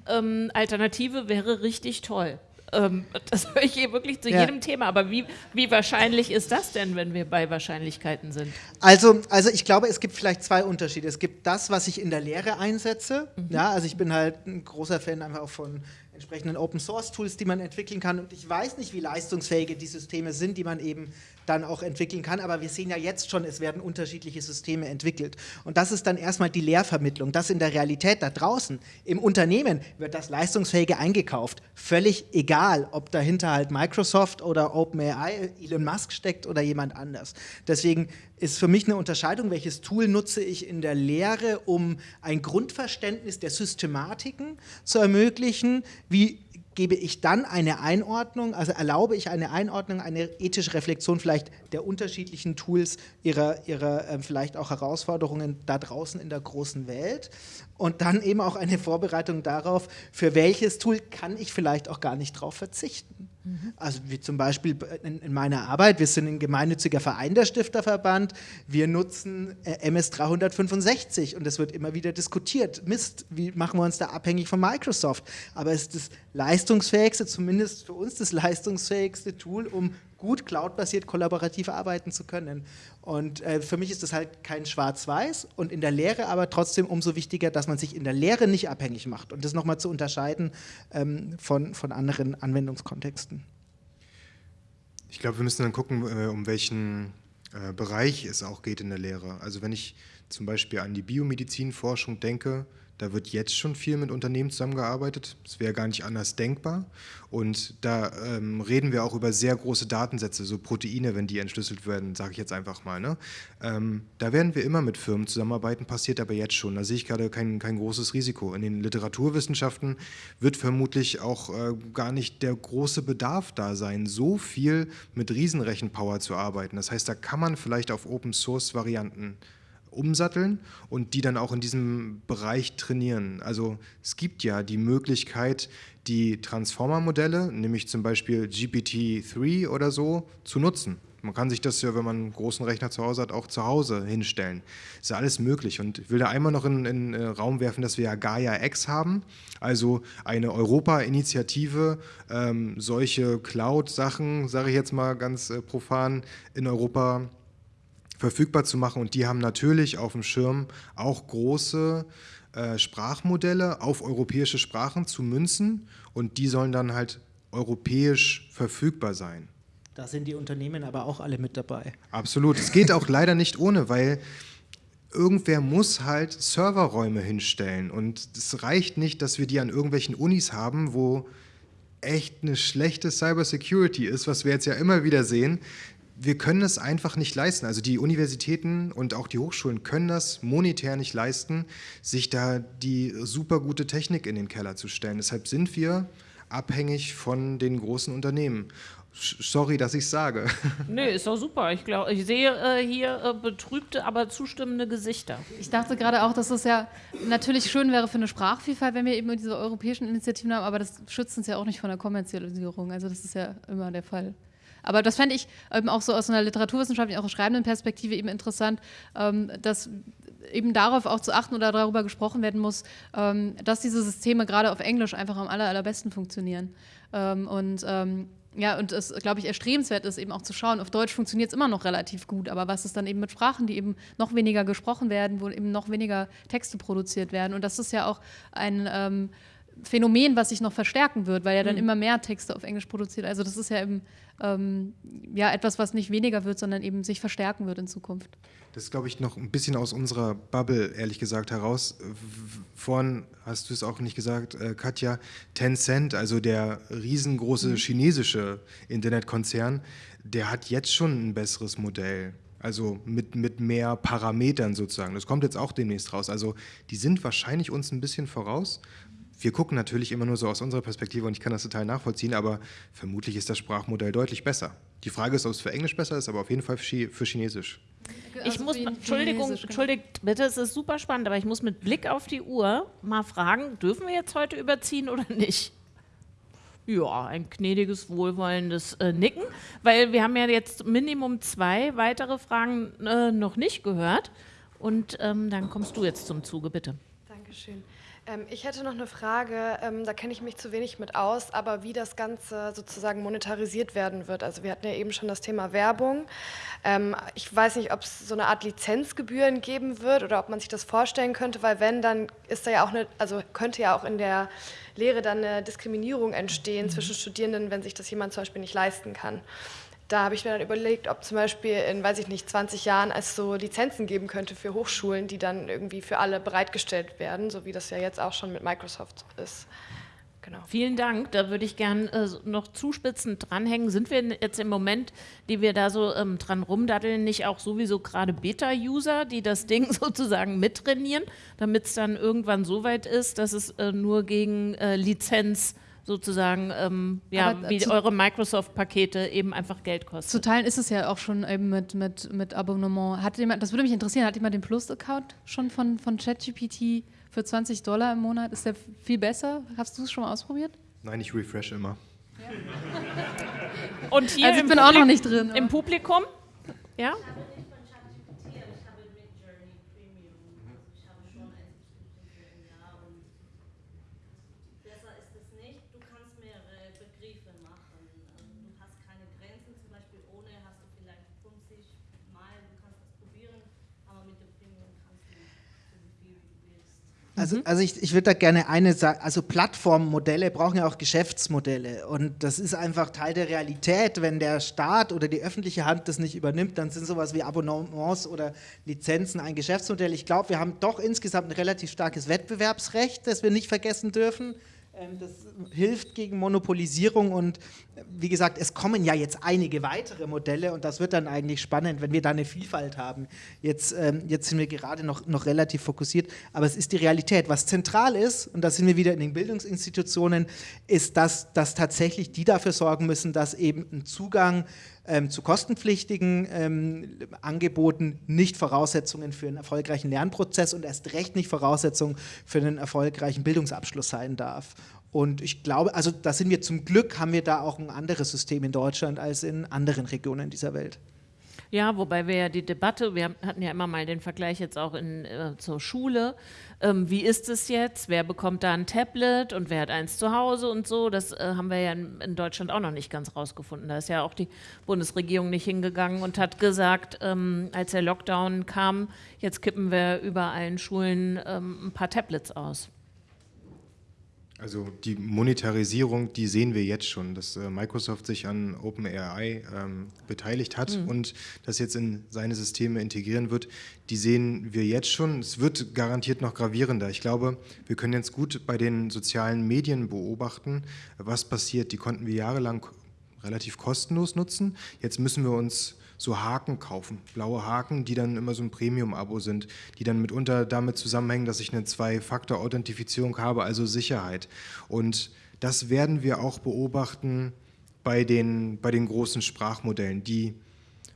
ähm, Alternative wäre richtig toll. Ähm, das höre ich hier wirklich zu ja. jedem Thema. Aber wie, wie wahrscheinlich ist das denn, wenn wir bei Wahrscheinlichkeiten sind? Also, also ich glaube, es gibt vielleicht zwei Unterschiede. Es gibt das, was ich in der Lehre einsetze. Mhm. Ja, also ich bin halt ein großer Fan einfach auch von entsprechenden Open Source Tools, die man entwickeln kann. Und ich weiß nicht, wie leistungsfähige die Systeme sind, die man eben dann auch entwickeln kann. Aber wir sehen ja jetzt schon, es werden unterschiedliche Systeme entwickelt. Und das ist dann erstmal die Lehrvermittlung. Das in der Realität da draußen, im Unternehmen wird das Leistungsfähige eingekauft. Völlig egal, ob dahinter halt Microsoft oder OpenAI, Elon Musk steckt oder jemand anders. Deswegen ist für mich eine Unterscheidung, welches Tool nutze ich in der Lehre, um ein Grundverständnis der Systematiken zu ermöglichen, wie gebe ich dann eine Einordnung, also erlaube ich eine Einordnung, eine ethische Reflexion vielleicht der unterschiedlichen Tools, ihrer, ihrer äh, vielleicht auch Herausforderungen da draußen in der großen Welt und dann eben auch eine Vorbereitung darauf, für welches Tool kann ich vielleicht auch gar nicht drauf verzichten. Mhm. Also wie zum Beispiel in, in, meiner Arbeit, wir sind ein gemeinnütziger Verein der Stifterverband, wir nutzen äh, MS 365 und es wird immer wieder diskutiert, Mist, wie machen wir uns da abhängig von Microsoft? Aber es ist das leistungsfähigste, zumindest für uns das leistungsfähigste Tool, um gut cloudbasiert kollaborativ arbeiten zu können. Und äh, für mich ist das halt kein Schwarz-Weiß und in der Lehre aber trotzdem umso wichtiger, dass man sich in der Lehre nicht abhängig macht und das nochmal zu unterscheiden ähm, von, von anderen Anwendungskontexten. Ich glaube, wir müssen dann gucken, äh, um welchen äh, Bereich es auch geht in der Lehre. Also wenn ich zum Beispiel an die Biomedizinforschung denke, da wird jetzt schon viel mit Unternehmen zusammengearbeitet. Das wäre gar nicht anders denkbar. Und da ähm, reden wir auch über sehr große Datensätze, so Proteine, wenn die entschlüsselt werden, sage ich jetzt einfach mal. Ne? Ähm, da werden wir immer mit Firmen zusammenarbeiten, passiert aber jetzt schon. Da sehe ich gerade kein, kein großes Risiko. In den Literaturwissenschaften wird vermutlich auch äh, gar nicht der große Bedarf da sein, so viel mit Riesenrechenpower zu arbeiten. Das heißt, da kann man vielleicht auf Open-Source-Varianten umsatteln und die dann auch in diesem Bereich trainieren. Also es gibt ja die Möglichkeit, die Transformer-Modelle, nämlich zum Beispiel GPT-3 oder so, zu nutzen. Man kann sich das ja, wenn man einen großen Rechner zu Hause hat, auch zu Hause hinstellen. Ist ja alles möglich. Und ich will da einmal noch in den äh, Raum werfen, dass wir ja Gaia X haben, also eine Europa-Initiative, ähm, solche Cloud-Sachen, sage ich jetzt mal ganz äh, profan, in Europa verfügbar zu machen. Und die haben natürlich auf dem Schirm auch große äh, Sprachmodelle auf europäische Sprachen zu münzen und die sollen dann halt europäisch verfügbar sein. Da sind die Unternehmen aber auch alle mit dabei. Absolut. Es geht auch leider nicht ohne, weil irgendwer muss halt Serverräume hinstellen. Und es reicht nicht, dass wir die an irgendwelchen Unis haben, wo echt eine schlechte Cybersecurity ist, was wir jetzt ja immer wieder sehen. Wir können es einfach nicht leisten. Also die Universitäten und auch die Hochschulen können das monetär nicht leisten, sich da die super gute Technik in den Keller zu stellen. Deshalb sind wir abhängig von den großen Unternehmen. Sorry, dass ich es sage. Nö, ist doch super. Ich glaube, ich sehe äh, hier äh, betrübte, aber zustimmende Gesichter. Ich dachte gerade auch, dass es ja natürlich schön wäre für eine Sprachvielfalt, wenn wir eben diese europäischen Initiativen haben, aber das schützt uns ja auch nicht von der Kommerzialisierung. Also das ist ja immer der Fall. Aber das fände ich eben auch so aus einer literaturwissenschaftlichen, auch schreibenden Perspektive eben interessant, ähm, dass eben darauf auch zu achten oder darüber gesprochen werden muss, ähm, dass diese Systeme gerade auf Englisch einfach am aller, allerbesten funktionieren. Ähm, und ähm, ja, und es, glaube ich, erstrebenswert ist, eben auch zu schauen, auf Deutsch funktioniert es immer noch relativ gut, aber was ist dann eben mit Sprachen, die eben noch weniger gesprochen werden, wo eben noch weniger Texte produziert werden? Und das ist ja auch ein ähm, Phänomen, was sich noch verstärken wird, weil ja dann mhm. immer mehr Texte auf Englisch produziert. Also das ist ja eben ähm, ja, etwas, was nicht weniger wird, sondern eben sich verstärken wird in Zukunft. Das ist, glaube ich, noch ein bisschen aus unserer Bubble, ehrlich gesagt, heraus. Vorhin hast du es auch nicht gesagt, äh, Katja, Tencent, also der riesengroße mhm. chinesische Internetkonzern, der hat jetzt schon ein besseres Modell. Also mit, mit mehr Parametern sozusagen. Das kommt jetzt auch demnächst raus. Also die sind wahrscheinlich uns ein bisschen voraus wir gucken natürlich immer nur so aus unserer Perspektive und ich kann das total nachvollziehen, aber vermutlich ist das Sprachmodell deutlich besser. Die Frage ist, ob es für Englisch besser ist, aber auf jeden Fall für Chinesisch. Ich also muss, Entschuldigung, genau. entschuldigt bitte, es ist super spannend, aber ich muss mit Blick auf die Uhr mal fragen, dürfen wir jetzt heute überziehen oder nicht? Ja, ein gnädiges, wohlwollendes äh, Nicken, weil wir haben ja jetzt Minimum zwei weitere Fragen äh, noch nicht gehört und ähm, dann kommst du jetzt zum Zuge, bitte. Dankeschön. Ähm, ich hätte noch eine Frage, ähm, da kenne ich mich zu wenig mit aus, aber wie das Ganze sozusagen monetarisiert werden wird. Also wir hatten ja eben schon das Thema Werbung. Ähm, ich weiß nicht, ob es so eine Art Lizenzgebühren geben wird oder ob man sich das vorstellen könnte, weil wenn, dann ist da ja auch eine, also könnte ja auch in der Lehre dann eine Diskriminierung entstehen mhm. zwischen Studierenden, wenn sich das jemand zum Beispiel nicht leisten kann da habe ich mir dann überlegt, ob zum Beispiel in, weiß ich nicht, 20 Jahren es so Lizenzen geben könnte für Hochschulen, die dann irgendwie für alle bereitgestellt werden, so wie das ja jetzt auch schon mit Microsoft ist. Genau. Vielen Dank. Da würde ich gern äh, noch zuspitzend dranhängen. Sind wir jetzt im Moment, die wir da so ähm, dran rumdaddeln, nicht auch sowieso gerade Beta-User, die das Ding sozusagen mittrainieren, damit es dann irgendwann so weit ist, dass es äh, nur gegen äh, Lizenz sozusagen, ähm, ja, Aber wie eure Microsoft-Pakete eben einfach Geld kosten. Zu teilen ist es ja auch schon eben mit, mit, mit Abonnement. Hat jemand, das würde mich interessieren, hat jemand den Plus-Account schon von, von ChatGPT für 20 Dollar im Monat? Ist der viel besser? Hast du es schon mal ausprobiert? Nein, ich refresh immer. Ja. Und hier also ich bin Publik auch noch nicht drin. Im Publikum? Ja? Also, mhm. also ich, ich würde da gerne eine sagen, also Plattformmodelle brauchen ja auch Geschäftsmodelle und das ist einfach Teil der Realität. Wenn der Staat oder die öffentliche Hand das nicht übernimmt, dann sind sowas wie Abonnements oder Lizenzen ein Geschäftsmodell. Ich glaube, wir haben doch insgesamt ein relativ starkes Wettbewerbsrecht, das wir nicht vergessen dürfen. Ähm, das hilft gegen Monopolisierung und wie gesagt, es kommen ja jetzt einige weitere Modelle und das wird dann eigentlich spannend, wenn wir da eine Vielfalt haben. Jetzt, ähm, jetzt sind wir gerade noch, noch relativ fokussiert, aber es ist die Realität. Was zentral ist, und da sind wir wieder in den Bildungsinstitutionen, ist, dass, dass tatsächlich die dafür sorgen müssen, dass eben ein Zugang ähm, zu kostenpflichtigen ähm, Angeboten nicht Voraussetzungen für einen erfolgreichen Lernprozess und erst recht nicht Voraussetzungen für einen erfolgreichen Bildungsabschluss sein darf. Und ich glaube, also da sind wir zum Glück, haben wir da auch ein anderes System in Deutschland als in anderen Regionen dieser Welt. Ja, wobei wir ja die Debatte, wir hatten ja immer mal den Vergleich jetzt auch in, äh, zur Schule. Ähm, wie ist es jetzt? Wer bekommt da ein Tablet und wer hat eins zu Hause und so? Das äh, haben wir ja in, in, Deutschland auch noch nicht ganz rausgefunden. Da ist ja auch die Bundesregierung nicht hingegangen und hat gesagt, ähm, als der Lockdown kam, jetzt kippen wir über allen Schulen ähm, ein paar Tablets aus. Also die Monetarisierung, die sehen wir jetzt schon, dass äh, Microsoft sich an OpenAI ähm, beteiligt hat mhm. und das jetzt in seine Systeme integrieren wird, die sehen wir jetzt schon. Es wird garantiert noch gravierender. Ich glaube, wir können jetzt gut bei den sozialen Medien beobachten, was passiert. Die konnten wir jahrelang relativ kostenlos nutzen. Jetzt müssen wir uns so Haken kaufen, blaue Haken, die dann immer so ein Premium-Abo sind, die dann mitunter damit zusammenhängen, dass ich eine Zwei-Faktor-Authentifizierung habe, also Sicherheit. Und das werden wir auch beobachten bei den, bei den großen Sprachmodellen, die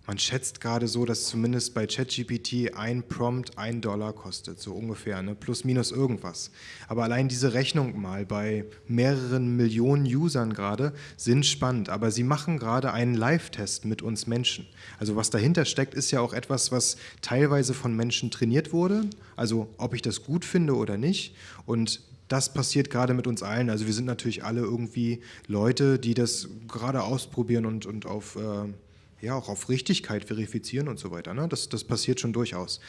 man schätzt gerade so, dass zumindest bei ChatGPT ein Prompt ein Dollar kostet, so ungefähr, ne? plus minus irgendwas. Aber allein diese Rechnung mal bei mehreren Millionen Usern gerade sind spannend. Aber sie machen gerade einen Live-Test mit uns Menschen. Also was dahinter steckt, ist ja auch etwas, was teilweise von Menschen trainiert wurde. Also ob ich das gut finde oder nicht. Und das passiert gerade mit uns allen. Also wir sind natürlich alle irgendwie Leute, die das gerade ausprobieren und, und auf... Äh, ja auch auf Richtigkeit verifizieren und so weiter. Ne? Das, das passiert schon durchaus.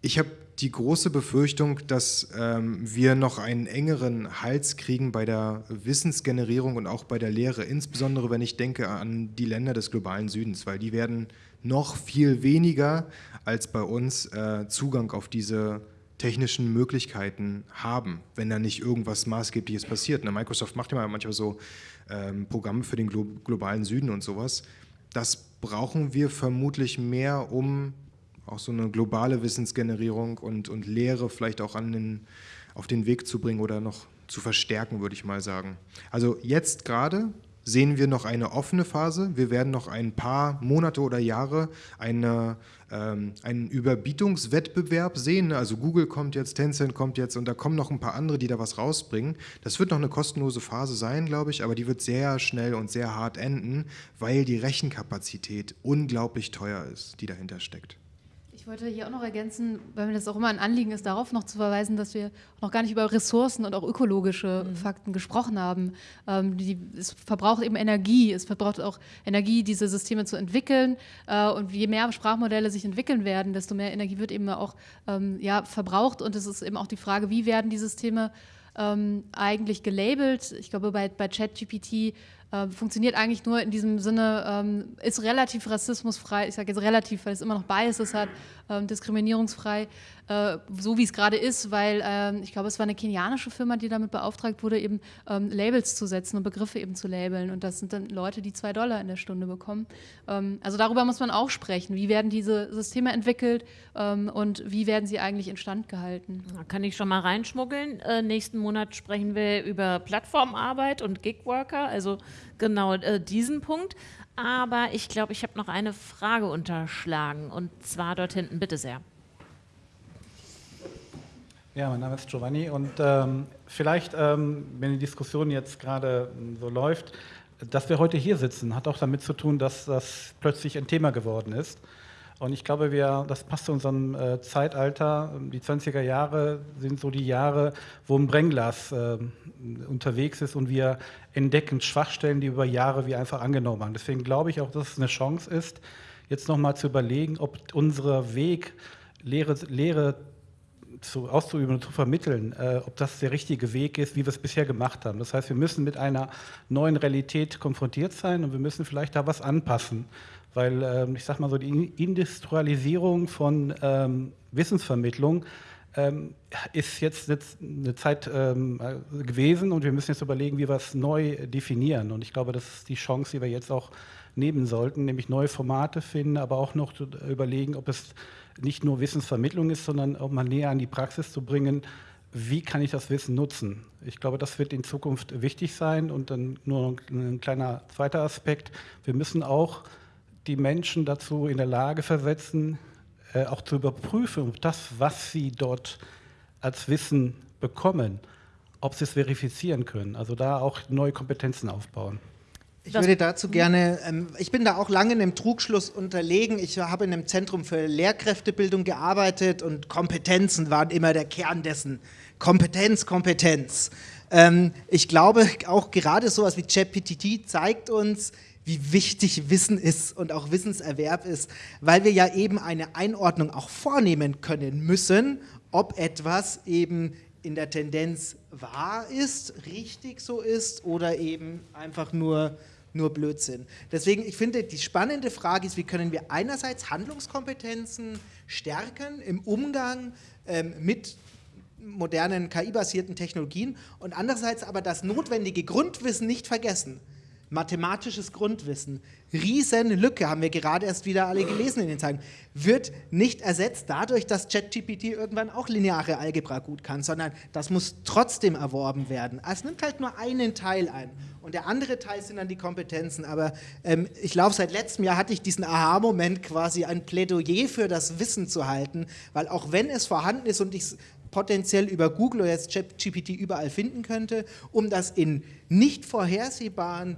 Ich habe die große Befürchtung, dass ähm, wir noch einen engeren Hals kriegen bei der Wissensgenerierung und auch bei der Lehre, insbesondere wenn ich denke an die Länder des globalen Südens, weil die werden noch viel weniger als bei uns äh, Zugang auf diese technischen Möglichkeiten haben, wenn da nicht irgendwas Maßgebliches passiert. Na, Microsoft macht ja manchmal so ähm, Programme für den Glo globalen Süden und sowas. Das brauchen wir vermutlich mehr, um auch so eine globale Wissensgenerierung und, und Lehre vielleicht auch an den, auf den Weg zu bringen oder noch zu verstärken, würde ich mal sagen. Also jetzt gerade sehen wir noch eine offene Phase. Wir werden noch ein paar Monate oder Jahre eine, ähm, einen Überbietungswettbewerb sehen. Also Google kommt jetzt, Tencent kommt jetzt und da kommen noch ein paar andere, die da was rausbringen. Das wird noch eine kostenlose Phase sein, glaube ich, aber die wird sehr schnell und sehr hart enden, weil die Rechenkapazität unglaublich teuer ist, die dahinter steckt. Ich wollte hier auch noch ergänzen, weil mir das auch immer ein Anliegen ist, darauf noch zu verweisen, dass wir noch gar nicht über Ressourcen und auch ökologische mhm. Fakten gesprochen haben. Ähm, die, es verbraucht eben Energie, es verbraucht auch Energie, diese Systeme zu entwickeln. Äh, und je mehr Sprachmodelle sich entwickeln werden, desto mehr Energie wird eben auch ähm, ja, verbraucht. Und es ist eben auch die Frage, wie werden die Systeme ähm, eigentlich gelabelt. Ich glaube, bei, bei ChatGPT äh, funktioniert eigentlich nur in diesem Sinne, ähm, ist relativ rassismusfrei, ich sage jetzt relativ, weil es immer noch Biases hat, ähm, diskriminierungsfrei, äh, so wie es gerade ist, weil ähm, ich glaube, es war eine kenianische Firma, die damit beauftragt wurde, eben ähm, Labels zu setzen und Begriffe eben zu labeln. Und das sind dann Leute, die zwei Dollar in der Stunde bekommen. Ähm, also darüber muss man auch sprechen. Wie werden diese Systeme entwickelt ähm, und wie werden sie eigentlich instand gehalten? Da kann ich schon mal reinschmuggeln. Äh, nächsten Monat sprechen wir über Plattformarbeit und Gigworker, also genau äh, diesen Punkt. Aber ich glaube, ich habe noch eine Frage unterschlagen und zwar dort hinten. Bitte sehr. Ja, mein Name ist Giovanni und ähm, vielleicht, ähm, wenn die Diskussion jetzt gerade so läuft, dass wir heute hier sitzen, hat auch damit zu tun, dass das plötzlich ein Thema geworden ist. Und ich glaube, wir, das passt zu unserem äh, Zeitalter. Die 20er Jahre sind so die Jahre, wo ein Brennglas äh, unterwegs ist und wir entdecken Schwachstellen, die über Jahre wir einfach angenommen haben. Deswegen glaube ich auch, dass es eine Chance ist, jetzt nochmal zu überlegen, ob unser Weg, Lehre, Lehre zu, auszuüben und zu vermitteln, äh, ob das der richtige Weg ist, wie wir es bisher gemacht haben. Das heißt, wir müssen mit einer neuen Realität konfrontiert sein und wir müssen vielleicht da was anpassen, weil ähm, ich sage mal so, die Industrialisierung von ähm, Wissensvermittlung ähm, ist jetzt eine Zeit ähm, gewesen und wir müssen jetzt überlegen, wie wir es neu definieren. Und ich glaube, das ist die Chance, die wir jetzt auch nehmen sollten, nämlich neue Formate finden, aber auch noch überlegen, ob es nicht nur Wissensvermittlung ist, sondern auch mal näher an die Praxis zu bringen, wie kann ich das Wissen nutzen? Ich glaube, das wird in Zukunft wichtig sein. Und dann nur ein kleiner zweiter Aspekt. Wir müssen auch die Menschen dazu in der Lage versetzen, äh, auch zu überprüfen, ob das, was sie dort als Wissen bekommen, ob sie es verifizieren können. Also da auch neue Kompetenzen aufbauen. Ich würde dazu gerne, ähm, ich bin da auch lange in einem Trugschluss unterlegen. Ich habe in einem Zentrum für Lehrkräftebildung gearbeitet und Kompetenzen waren immer der Kern dessen. Kompetenz, Kompetenz. Ähm, ich glaube, auch gerade sowas wie ChatGPT zeigt uns, wie wichtig Wissen ist und auch Wissenserwerb ist, weil wir ja eben eine Einordnung auch vornehmen können müssen, ob etwas eben in der Tendenz wahr ist, richtig so ist oder eben einfach nur nur Blödsinn. Deswegen, ich finde, die spannende Frage ist, wie können wir einerseits Handlungskompetenzen stärken im Umgang ähm, mit modernen KI-basierten Technologien und andererseits aber das notwendige Grundwissen nicht vergessen mathematisches Grundwissen, Riesenlücke, haben wir gerade erst wieder alle gelesen in den Zeilen, wird nicht ersetzt dadurch, dass ChatGPT irgendwann auch lineare Algebra gut kann, sondern das muss trotzdem erworben werden. Es nimmt halt nur einen Teil ein und der andere Teil sind dann die Kompetenzen. Aber ähm, ich glaube, seit letztem Jahr hatte ich diesen Aha-Moment quasi ein Plädoyer für das Wissen zu halten, weil auch wenn es vorhanden ist und ich es potenziell über Google oder jetzt ChatGPT überall finden könnte, um das in nicht vorhersehbaren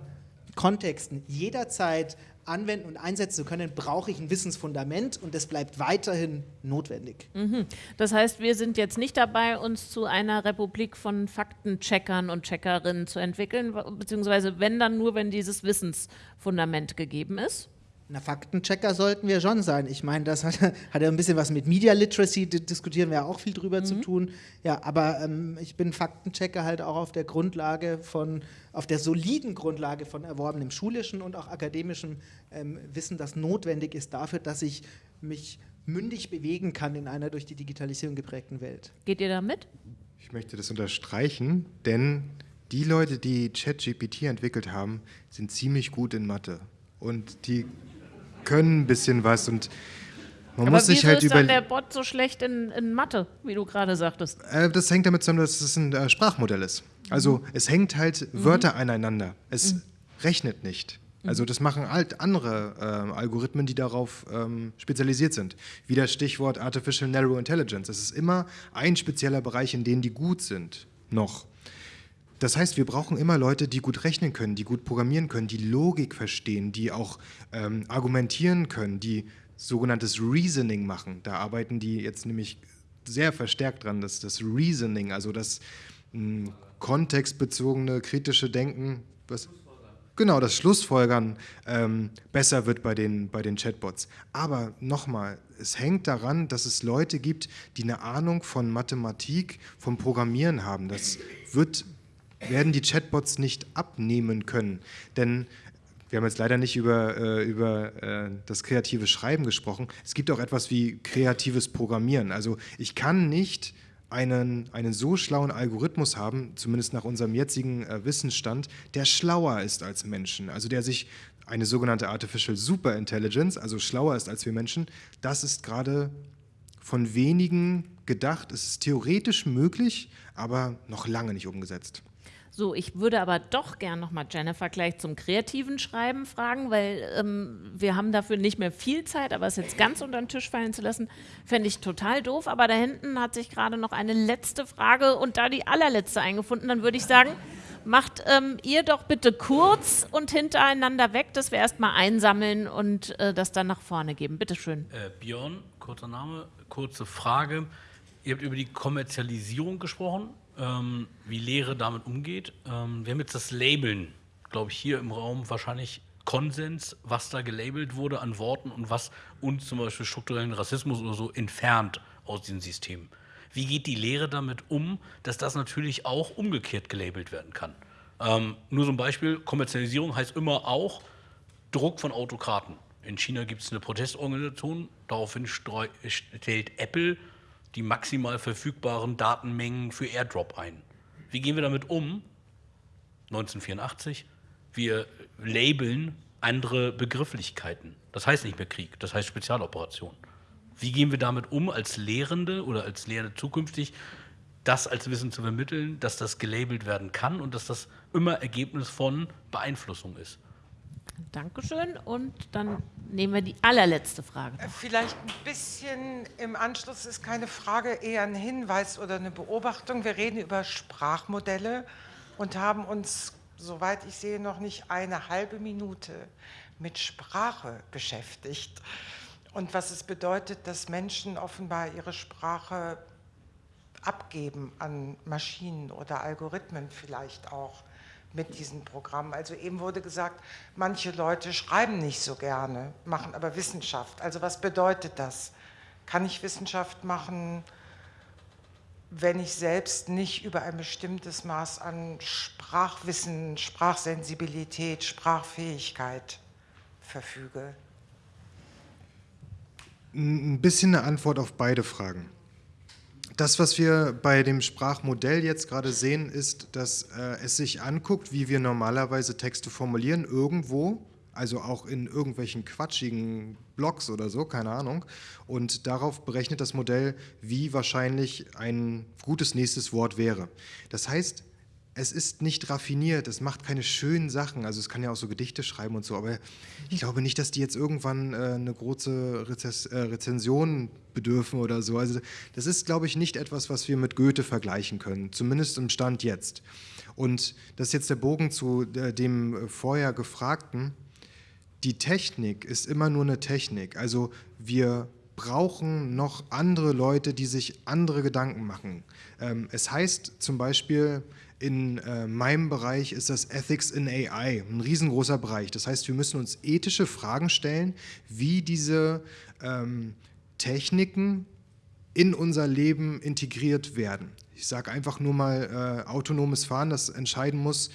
Kontexten jederzeit anwenden und einsetzen zu können, brauche ich ein Wissensfundament und das bleibt weiterhin notwendig. Mhm. Das heißt, wir sind jetzt nicht dabei, uns zu einer Republik von Faktencheckern und Checkerinnen zu entwickeln, beziehungsweise wenn dann nur, wenn dieses Wissensfundament gegeben ist? Na, Faktenchecker sollten wir schon sein. Ich meine, das hat, hat ja ein bisschen was mit Media Literacy, diskutieren wir ja auch viel drüber mhm. zu tun. Ja, aber ähm, ich bin Faktenchecker halt auch auf der Grundlage von, auf der soliden Grundlage von erworbenem schulischen und auch akademischem ähm, Wissen, das notwendig ist dafür, dass ich mich mündig bewegen kann in einer durch die Digitalisierung geprägten Welt. Geht ihr da mit? Ich möchte das unterstreichen, denn die Leute, die ChatGPT entwickelt haben, sind ziemlich gut in Mathe. Und die können ein bisschen was und man Aber muss sich halt ist über der Bot so schlecht in, in Mathe, wie du gerade sagtest? Äh, das hängt damit zusammen, dass es ein äh, Sprachmodell ist. Also mhm. es hängt halt mhm. Wörter aneinander. Es mhm. rechnet nicht. Also das machen halt andere äh, Algorithmen, die darauf ähm, spezialisiert sind. Wie das Stichwort Artificial Narrow Intelligence. Es ist immer ein spezieller Bereich, in dem die gut sind. Noch. Das heißt, wir brauchen immer Leute, die gut rechnen können, die gut programmieren können, die Logik verstehen, die auch ähm, argumentieren können, die sogenanntes Reasoning machen. Da arbeiten die jetzt nämlich sehr verstärkt dran, dass das Reasoning, also das mh, hm, kontextbezogene kritische Denken, was, genau, das Schlussfolgern ähm, besser wird bei den, bei den Chatbots. Aber nochmal, es hängt daran, dass es Leute gibt, die eine Ahnung von Mathematik, vom Programmieren haben. Das wird werden die Chatbots nicht abnehmen können. Denn wir haben jetzt leider nicht über, äh, über äh, das kreative Schreiben gesprochen. Es gibt auch etwas wie kreatives Programmieren. Also ich kann nicht einen, einen so schlauen Algorithmus haben, zumindest nach unserem jetzigen äh, Wissensstand, der schlauer ist als Menschen. Also der sich eine sogenannte Artificial Superintelligence, also schlauer ist als wir Menschen, das ist gerade von wenigen gedacht. Es ist theoretisch möglich, aber noch lange nicht umgesetzt. So, ich würde aber doch gern nochmal Jennifer gleich zum kreativen Schreiben fragen, weil ähm, wir haben dafür nicht mehr viel Zeit, aber es jetzt ganz unter den Tisch fallen zu lassen, fände ich total doof. Aber da hinten hat sich gerade noch eine letzte Frage und da die allerletzte eingefunden, dann würde ich sagen, macht ähm, ihr doch bitte kurz und hintereinander weg, dass wir erstmal einsammeln und äh, das dann nach vorne geben. Bitte schön. Äh, Björn, kurzer Name, kurze Frage. Ihr habt über die Kommerzialisierung gesprochen ähm, wie Lehre damit umgeht. Ähm, wir haben jetzt das Labeln, glaube ich, hier im Raum wahrscheinlich Konsens, was da gelabelt wurde an Worten und was uns zum Beispiel strukturellen Rassismus oder so entfernt aus diesem System. Wie geht die Lehre damit um, dass das natürlich auch umgekehrt gelabelt werden kann? Ähm, nur so ein Beispiel, Kommerzialisierung heißt immer auch Druck von Autokraten. In China gibt es eine Protestorganisation, daraufhin stellt Apple die maximal verfügbaren Datenmengen für AirDrop ein. Wie gehen wir damit um? 1984. Wir labeln andere Begrifflichkeiten. Das heißt nicht mehr Krieg, das heißt Spezialoperation. Wie gehen wir damit um, als Lehrende oder als Lehrende zukünftig, das als Wissen zu vermitteln, dass das gelabelt werden kann und dass das immer Ergebnis von Beeinflussung ist? Dankeschön. Und dann nehmen wir die allerletzte Frage. Äh, vielleicht ein bisschen im Anschluss ist keine Frage, eher ein Hinweis oder eine Beobachtung. Wir reden über Sprachmodelle und haben uns, soweit ich sehe, noch nicht eine halbe Minute mit Sprache beschäftigt und was es bedeutet, dass Menschen offenbar ihre Sprache abgeben an Maschinen oder Algorithmen vielleicht auch mit diesem Programm. Also eben wurde gesagt, manche Leute schreiben nicht so gerne, machen aber Wissenschaft. Also was bedeutet das? Kann ich Wissenschaft machen, wenn ich selbst nicht über ein bestimmtes Maß an Sprachwissen, Sprachsensibilität, Sprachfähigkeit verfüge? Ein bisschen eine Antwort auf beide Fragen. Das, was wir bei dem Sprachmodell jetzt gerade sehen, ist, dass äh, es sich anguckt, wie wir normalerweise Texte formulieren, irgendwo, also auch in irgendwelchen quatschigen Blogs oder so, keine Ahnung. Und darauf berechnet das Modell, wie wahrscheinlich ein gutes nächstes Wort wäre. Das heißt, es ist nicht raffiniert, es macht keine schönen Sachen. Also es kann ja auch so Gedichte schreiben und so, aber ich glaube nicht, dass die jetzt irgendwann äh, eine große Rezess äh, Rezension bedürfen oder so. Also das ist, glaube ich, nicht etwas, was wir mit Goethe vergleichen können, zumindest im Stand jetzt. Und das ist jetzt der Bogen zu äh, dem vorher Gefragten. Die Technik ist immer nur eine Technik. Also wir brauchen noch andere Leute, die sich andere Gedanken machen. Ähm, es heißt zum Beispiel, in äh, meinem Bereich ist das Ethics in AI, ein riesengroßer Bereich. Das heißt, wir müssen uns ethische Fragen stellen, wie diese ähm, Techniken in unser Leben integriert werden. Ich sage einfach nur mal äh, autonomes Fahren, das entscheiden muss,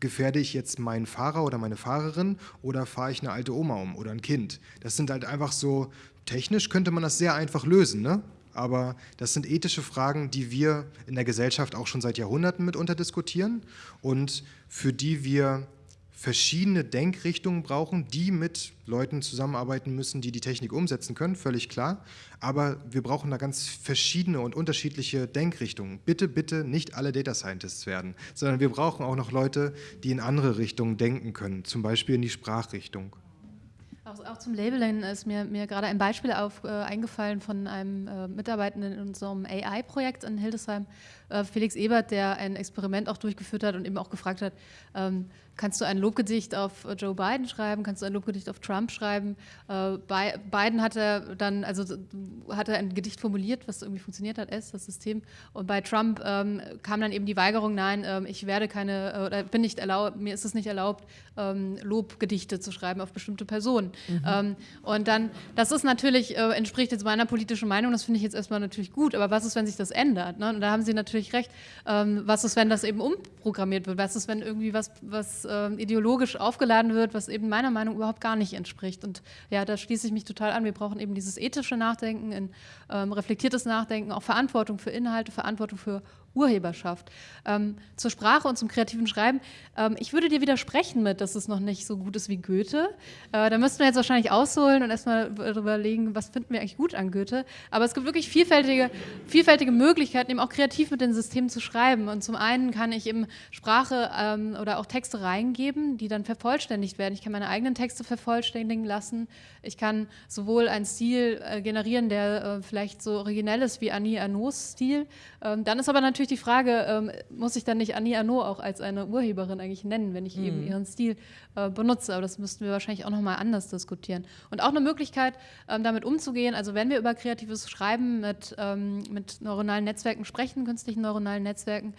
gefährde ich jetzt meinen Fahrer oder meine Fahrerin oder fahre ich eine alte Oma um oder ein Kind. Das sind halt einfach so, technisch könnte man das sehr einfach lösen. Ne? Aber das sind ethische Fragen, die wir in der Gesellschaft auch schon seit Jahrhunderten mitunter diskutieren und für die wir verschiedene Denkrichtungen brauchen, die mit Leuten zusammenarbeiten müssen, die die Technik umsetzen können, völlig klar. Aber wir brauchen da ganz verschiedene und unterschiedliche Denkrichtungen. Bitte, bitte nicht alle Data Scientists werden, sondern wir brauchen auch noch Leute, die in andere Richtungen denken können, zum Beispiel in die Sprachrichtung. Auch, auch, zum Labeling ist mir, mir gerade ein Beispiel auf, äh, eingefallen von einem äh, Mitarbeitenden in unserem AI-Projekt in Hildesheim, äh, Felix Ebert, der ein Experiment auch durchgeführt hat und eben auch gefragt hat, ähm, kannst du ein Lobgedicht auf Joe Biden schreiben, kannst du ein Lobgedicht auf Trump schreiben. Äh, bei Biden hat er dann, also hat er ein Gedicht formuliert, was irgendwie funktioniert hat, S, das System. Und bei Trump ähm, kam dann eben die Weigerung, nein, ähm, ich werde keine, äh, oder bin nicht erlaubt, mir ist es nicht erlaubt, ähm, Lobgedichte zu schreiben auf bestimmte Personen. Mhm. Ähm, und dann, das ist natürlich, äh, entspricht jetzt meiner politischen Meinung, das finde ich jetzt erstmal natürlich gut, aber was ist, wenn sich das ändert? Ne? Und da haben Sie natürlich recht. Ähm, was ist, wenn das eben umprogrammiert wird? Was ist, wenn irgendwie was, was äh, ideologisch aufgeladen wird, was eben meiner Meinung überhaupt gar nicht entspricht. Und ja, da schließe ich mich total an. Wir brauchen eben dieses ethische Nachdenken, ein ähm, reflektiertes Nachdenken, auch Verantwortung für Inhalte, Verantwortung für Urheberschaft. Ähm, zur Sprache und zum kreativen Schreiben. Ähm, ich würde dir widersprechen mit, dass es noch nicht so gut ist wie Goethe. Äh, da müssten wir jetzt wahrscheinlich ausholen und erstmal überlegen, was finden wir eigentlich gut an Goethe. Aber es gibt wirklich vielfältige, vielfältige Möglichkeiten, eben auch kreativ mit den Systemen zu schreiben. Und zum einen kann ich eben Sprache ähm, oder auch Texte reingeben, die dann vervollständigt werden. Ich kann meine eigenen Texte vervollständigen lassen. Ich kann sowohl einen Stil äh, generieren, der äh, vielleicht so originell ist wie Annie Arnaud's Stil. Ähm, dann ist aber natürlich die Frage, ähm, muss ich dann nicht Annie Arnaud auch als eine Urheberin eigentlich nennen, wenn ich mhm. eben ihren Stil äh, benutze? Aber das müssten wir wahrscheinlich auch nochmal anders diskutieren. Und auch eine Möglichkeit, ähm, damit umzugehen, also wenn wir über kreatives Schreiben mit, ähm, mit neuronalen Netzwerken sprechen, künstlichen neuronalen Netzwerken,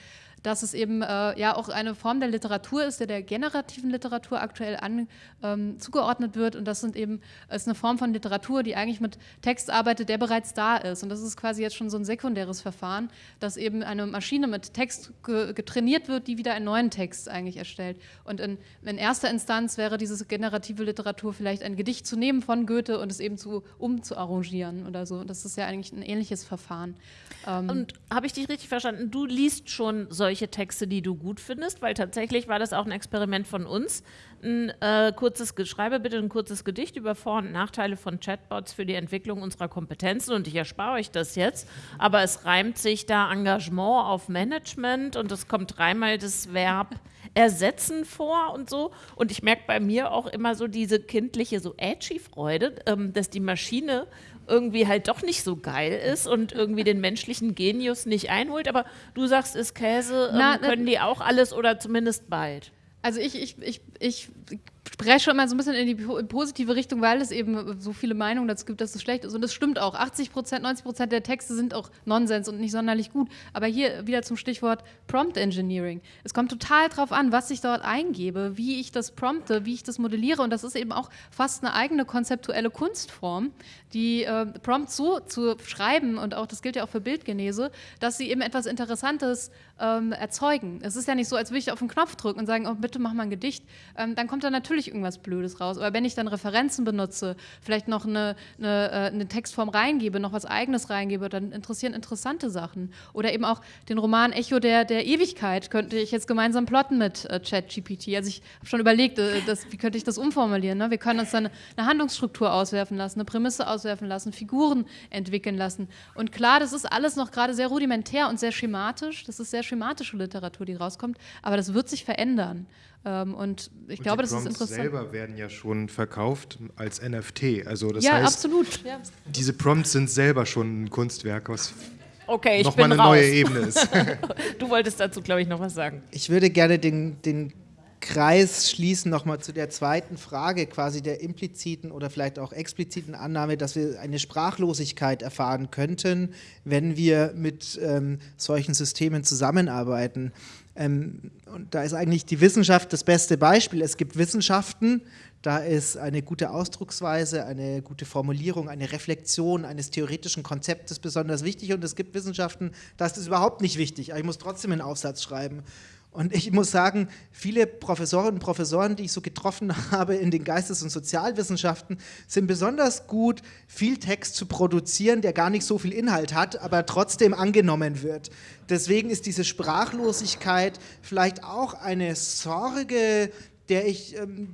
dass es eben äh, ja auch eine Form der Literatur ist, der der generativen Literatur aktuell an, ähm, zugeordnet wird. Und das sind eben, ist eine Form von Literatur, die eigentlich mit Text arbeitet, der bereits da ist. Und das ist quasi jetzt schon so ein sekundäres Verfahren, dass eben eine Maschine mit Text ge getrainiert wird, die wieder einen neuen Text eigentlich erstellt. Und in, in erster Instanz wäre diese generative Literatur vielleicht ein Gedicht zu nehmen von Goethe und es eben zu, umzuarrangieren oder so. Das ist ja eigentlich ein ähnliches Verfahren. Ähm und habe ich dich richtig verstanden? Du liest schon solche solche Texte, die du gut findest, weil tatsächlich war das auch ein Experiment von uns. Ein äh, kurzes, schreibe bitte ein kurzes Gedicht über Vor- und Nachteile von Chatbots für die Entwicklung unserer Kompetenzen und ich erspare euch das jetzt, aber es reimt sich da Engagement auf Management und es kommt dreimal das Verb ersetzen vor und so. Und ich merke bei mir auch immer so diese kindliche, so edgy Freude, ähm, dass die Maschine irgendwie halt doch nicht so geil ist und irgendwie den menschlichen Genius nicht einholt. Aber du sagst, ist Käse, ähm, Na, können die auch alles oder zumindest bald? Also ich, ich, ich, ich presche immer so ein bisschen in die positive Richtung, weil es eben so viele Meinungen dazu gibt, dass es schlecht ist. Und das stimmt auch. 80 Prozent, 90 Prozent der Texte sind auch Nonsens und nicht sonderlich gut. Aber hier wieder zum Stichwort Prompt Engineering. Es kommt total drauf an, was ich dort eingebe, wie ich das prompte, wie ich das modelliere. Und das ist eben auch fast eine eigene konzeptuelle Kunstform, die äh, Prompts so zu schreiben, und auch das gilt ja auch für Bildgenese, dass sie eben etwas Interessantes ähm, erzeugen. Es ist ja nicht so, als würde ich auf den Knopf drücken und sagen, oh, bitte mach mal ein Gedicht. Ähm, dann kommt da natürlich irgendwas Blödes raus. Aber wenn ich dann Referenzen benutze, vielleicht noch eine, eine, äh, eine Textform reingebe, noch was Eigenes reingebe, dann interessieren interessante Sachen. Oder eben auch den Roman Echo der, der Ewigkeit könnte ich jetzt gemeinsam plotten mit äh, ChatGPT. Also ich habe schon überlegt, äh, das, wie könnte ich das umformulieren. Ne? Wir können uns dann eine Handlungsstruktur auswerfen lassen, eine Prämisse auswerfen lassen, Figuren entwickeln lassen. Und klar, das ist alles noch gerade sehr rudimentär und sehr schematisch. Das ist sehr schematische Literatur, die rauskommt. Aber das wird sich verändern. Ähm, und ich und glaube, das ist interessant. Die selber werden ja schon verkauft als NFT. Also das ja, heißt, absolut. Ja. diese Prompts sind selber schon ein Kunstwerk, was okay, nochmal eine raus. neue Ebene ist. du wolltest dazu, glaube ich, noch was sagen. Ich würde gerne den, den Kreis schließen nochmal zu der zweiten Frage, quasi der impliziten oder vielleicht auch expliziten Annahme, dass wir eine Sprachlosigkeit erfahren könnten, wenn wir mit ähm, solchen Systemen zusammenarbeiten. Ähm, und da ist eigentlich die Wissenschaft das beste Beispiel. Es gibt Wissenschaften, da ist eine gute Ausdrucksweise, eine gute Formulierung, eine Reflexion eines theoretischen Konzeptes besonders wichtig. Und es gibt Wissenschaften, da ist es überhaupt nicht wichtig. Aber ich muss trotzdem einen Aufsatz schreiben. Und ich muss sagen, viele Professorinnen und Professoren, die ich so getroffen habe in den Geistes- und Sozialwissenschaften, sind besonders gut, viel Text zu produzieren, der gar nicht so viel Inhalt hat, aber trotzdem angenommen wird. Deswegen ist diese Sprachlosigkeit vielleicht auch eine Sorge, der ich, ähm,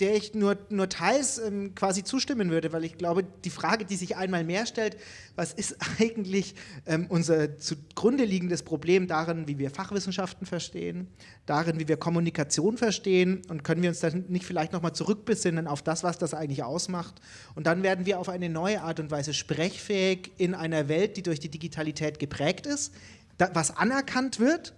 der ich nur, nur teils ähm, quasi zustimmen würde, weil ich glaube, die Frage, die sich einmal mehr stellt, was ist eigentlich ähm, unser zugrunde liegendes Problem darin, wie wir Fachwissenschaften verstehen, darin, wie wir Kommunikation verstehen? Und können wir uns dann nicht vielleicht nochmal zurückbesinnen auf das, was das eigentlich ausmacht? Und dann werden wir auf eine neue Art und Weise sprechfähig in einer Welt, die durch die Digitalität geprägt ist, da, was anerkannt wird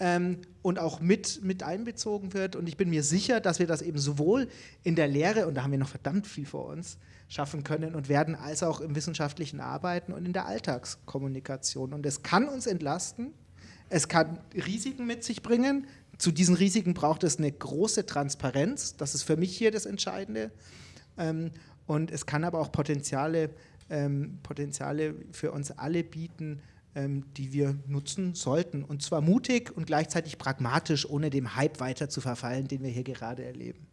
ähm, und auch mit, mit einbezogen wird. Und ich bin mir sicher, dass wir das eben sowohl in der Lehre, und da haben wir noch verdammt viel vor uns, schaffen können und werden, als auch im wissenschaftlichen Arbeiten und in der Alltagskommunikation. Und es kann uns entlasten, es kann Risiken mit sich bringen. Zu diesen Risiken braucht es eine große Transparenz. Das ist für mich hier das Entscheidende. Ähm, und es kann aber auch Potenziale, ähm, Potenziale für uns alle bieten, die wir nutzen sollten. Und zwar mutig und gleichzeitig pragmatisch, ohne dem Hype weiter zu verfallen, den wir hier gerade erleben.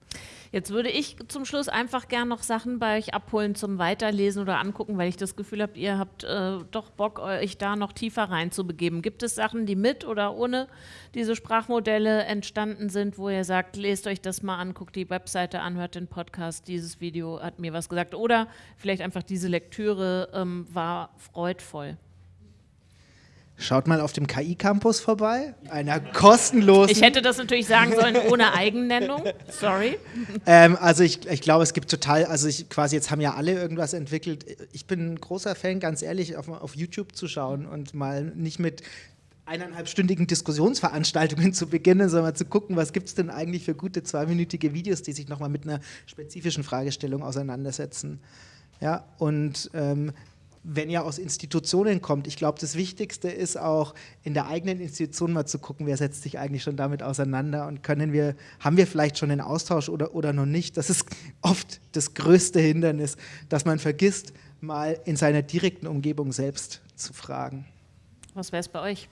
Jetzt würde ich zum Schluss einfach gern noch Sachen bei euch abholen zum Weiterlesen oder angucken, weil ich das Gefühl habe, ihr habt äh, doch Bock, euch da noch tiefer reinzubegeben. Gibt es Sachen, die mit oder ohne diese Sprachmodelle entstanden sind, wo ihr sagt, lest euch das mal an, guckt die Webseite an, hört den Podcast, dieses Video hat mir was gesagt oder vielleicht einfach diese Lektüre ähm, war freudvoll? Schaut mal auf dem KI-Campus vorbei, einer kostenlosen. Ich hätte das natürlich sagen sollen ohne Eigennennung. Sorry. Ähm, also ich, ich glaube, es gibt total, also ich quasi jetzt haben ja alle irgendwas entwickelt. Ich bin ein großer Fan, ganz ehrlich, auf, auf YouTube zu schauen und mal nicht mit eineinhalbstündigen Diskussionsveranstaltungen zu beginnen, sondern zu gucken, was gibt es denn eigentlich für gute zweiminütige Videos, die sich nochmal mit einer spezifischen Fragestellung auseinandersetzen. Ja, und ähm, wenn ihr aus Institutionen kommt, ich glaube, das Wichtigste ist auch in der eigenen Institution mal zu gucken, wer setzt sich eigentlich schon damit auseinander und können wir, haben wir vielleicht schon einen Austausch oder, oder noch nicht. Das ist oft das größte Hindernis, dass man vergisst, mal in seiner direkten Umgebung selbst zu fragen. Was wäre es bei euch?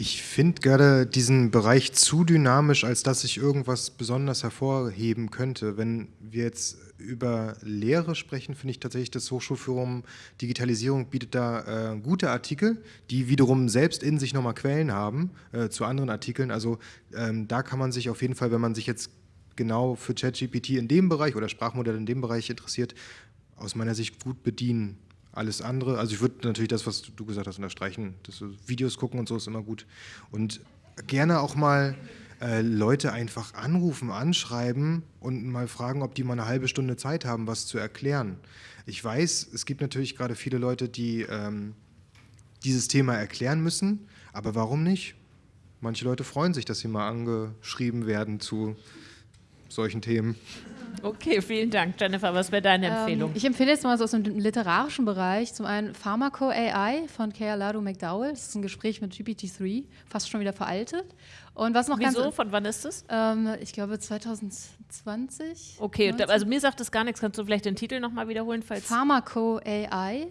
Ich finde gerade diesen Bereich zu dynamisch, als dass ich irgendwas besonders hervorheben könnte. Wenn wir jetzt über Lehre sprechen, finde ich tatsächlich, das Hochschulforum Digitalisierung bietet da äh, gute Artikel, die wiederum selbst in sich nochmal Quellen haben äh, zu anderen Artikeln. Also ähm, da kann man sich auf jeden Fall, wenn man sich jetzt genau für ChatGPT in dem Bereich oder Sprachmodell in dem Bereich interessiert, aus meiner Sicht gut bedienen. Alles andere, also ich würde natürlich das, was du gesagt hast, unterstreichen. Das Videos gucken und so ist immer gut. Und gerne auch mal äh, Leute einfach anrufen, anschreiben und mal fragen, ob die mal eine halbe Stunde Zeit haben, was zu erklären. Ich weiß, es gibt natürlich gerade viele Leute, die ähm, dieses Thema erklären müssen, aber warum nicht? Manche Leute freuen sich, dass sie mal angeschrieben werden zu solchen Themen. Okay, vielen Dank. Jennifer, was wäre deine Empfehlung? Ähm, ich empfehle jetzt mal so aus dem literarischen Bereich. Zum einen Pharmaco AI von Kea Lado McDowell. Das ist ein Gespräch mit GPT-3, fast schon wieder veraltet. Und was noch Wieso? ganz. Von wann ist das? Ähm, ich glaube 2020. Okay, 19? also mir sagt das gar nichts. Kannst du vielleicht den Titel nochmal wiederholen? Falls Pharmaco AI.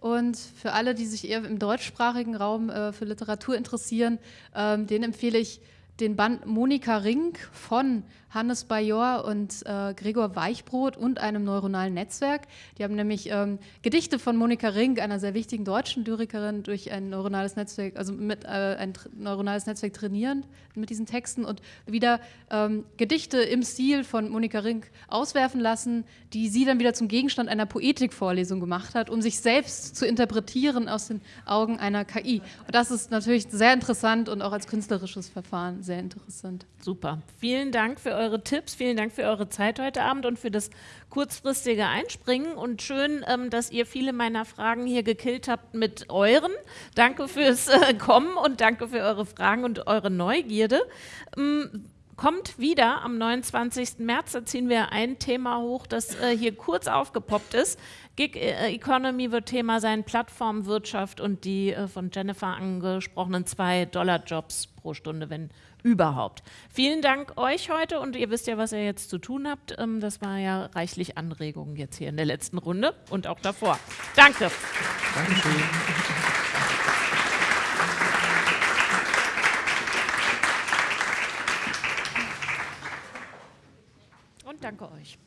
Und für alle, die sich eher im deutschsprachigen Raum äh, für Literatur interessieren, ähm, den empfehle ich den Band Monika Rink von Hannes Bajor und äh, Gregor Weichbrot und einem neuronalen Netzwerk. Die haben nämlich ähm, Gedichte von Monika Rink, einer sehr wichtigen deutschen Lyrikerin, durch ein neuronales Netzwerk, also mit äh, ein neuronales Netzwerk trainieren mit diesen Texten und wieder ähm, Gedichte im Stil von Monika Rink auswerfen lassen, die sie dann wieder zum Gegenstand einer Poetikvorlesung gemacht hat, um sich selbst zu interpretieren aus den Augen einer KI. Und das ist natürlich sehr interessant und auch als künstlerisches Verfahren sehr interessant. Super. Vielen Dank für eure Tipps, vielen Dank für eure Zeit heute Abend und für das kurzfristige Einspringen und schön, ähm, dass ihr viele meiner Fragen hier gekillt habt mit euren. Danke fürs äh, Kommen und danke für eure Fragen und eure Neugierde. Ähm, kommt wieder am 29. März, da ziehen wir ein Thema hoch, das äh, hier kurz aufgepoppt ist. Gig äh, Economy wird Thema sein, Plattformwirtschaft und die äh, von Jennifer angesprochenen 2-Dollar-Jobs pro Stunde, wenn überhaupt. Vielen Dank euch heute und ihr wisst ja, was ihr jetzt zu tun habt. Ähm, das war ja reichlich Anregungen jetzt hier in der letzten Runde und auch davor. Danke. Dankeschön. Und danke euch.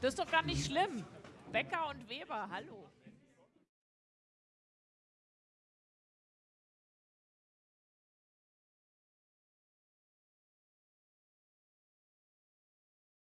Das ist doch gar nicht schlimm. Becker und Weber, hallo.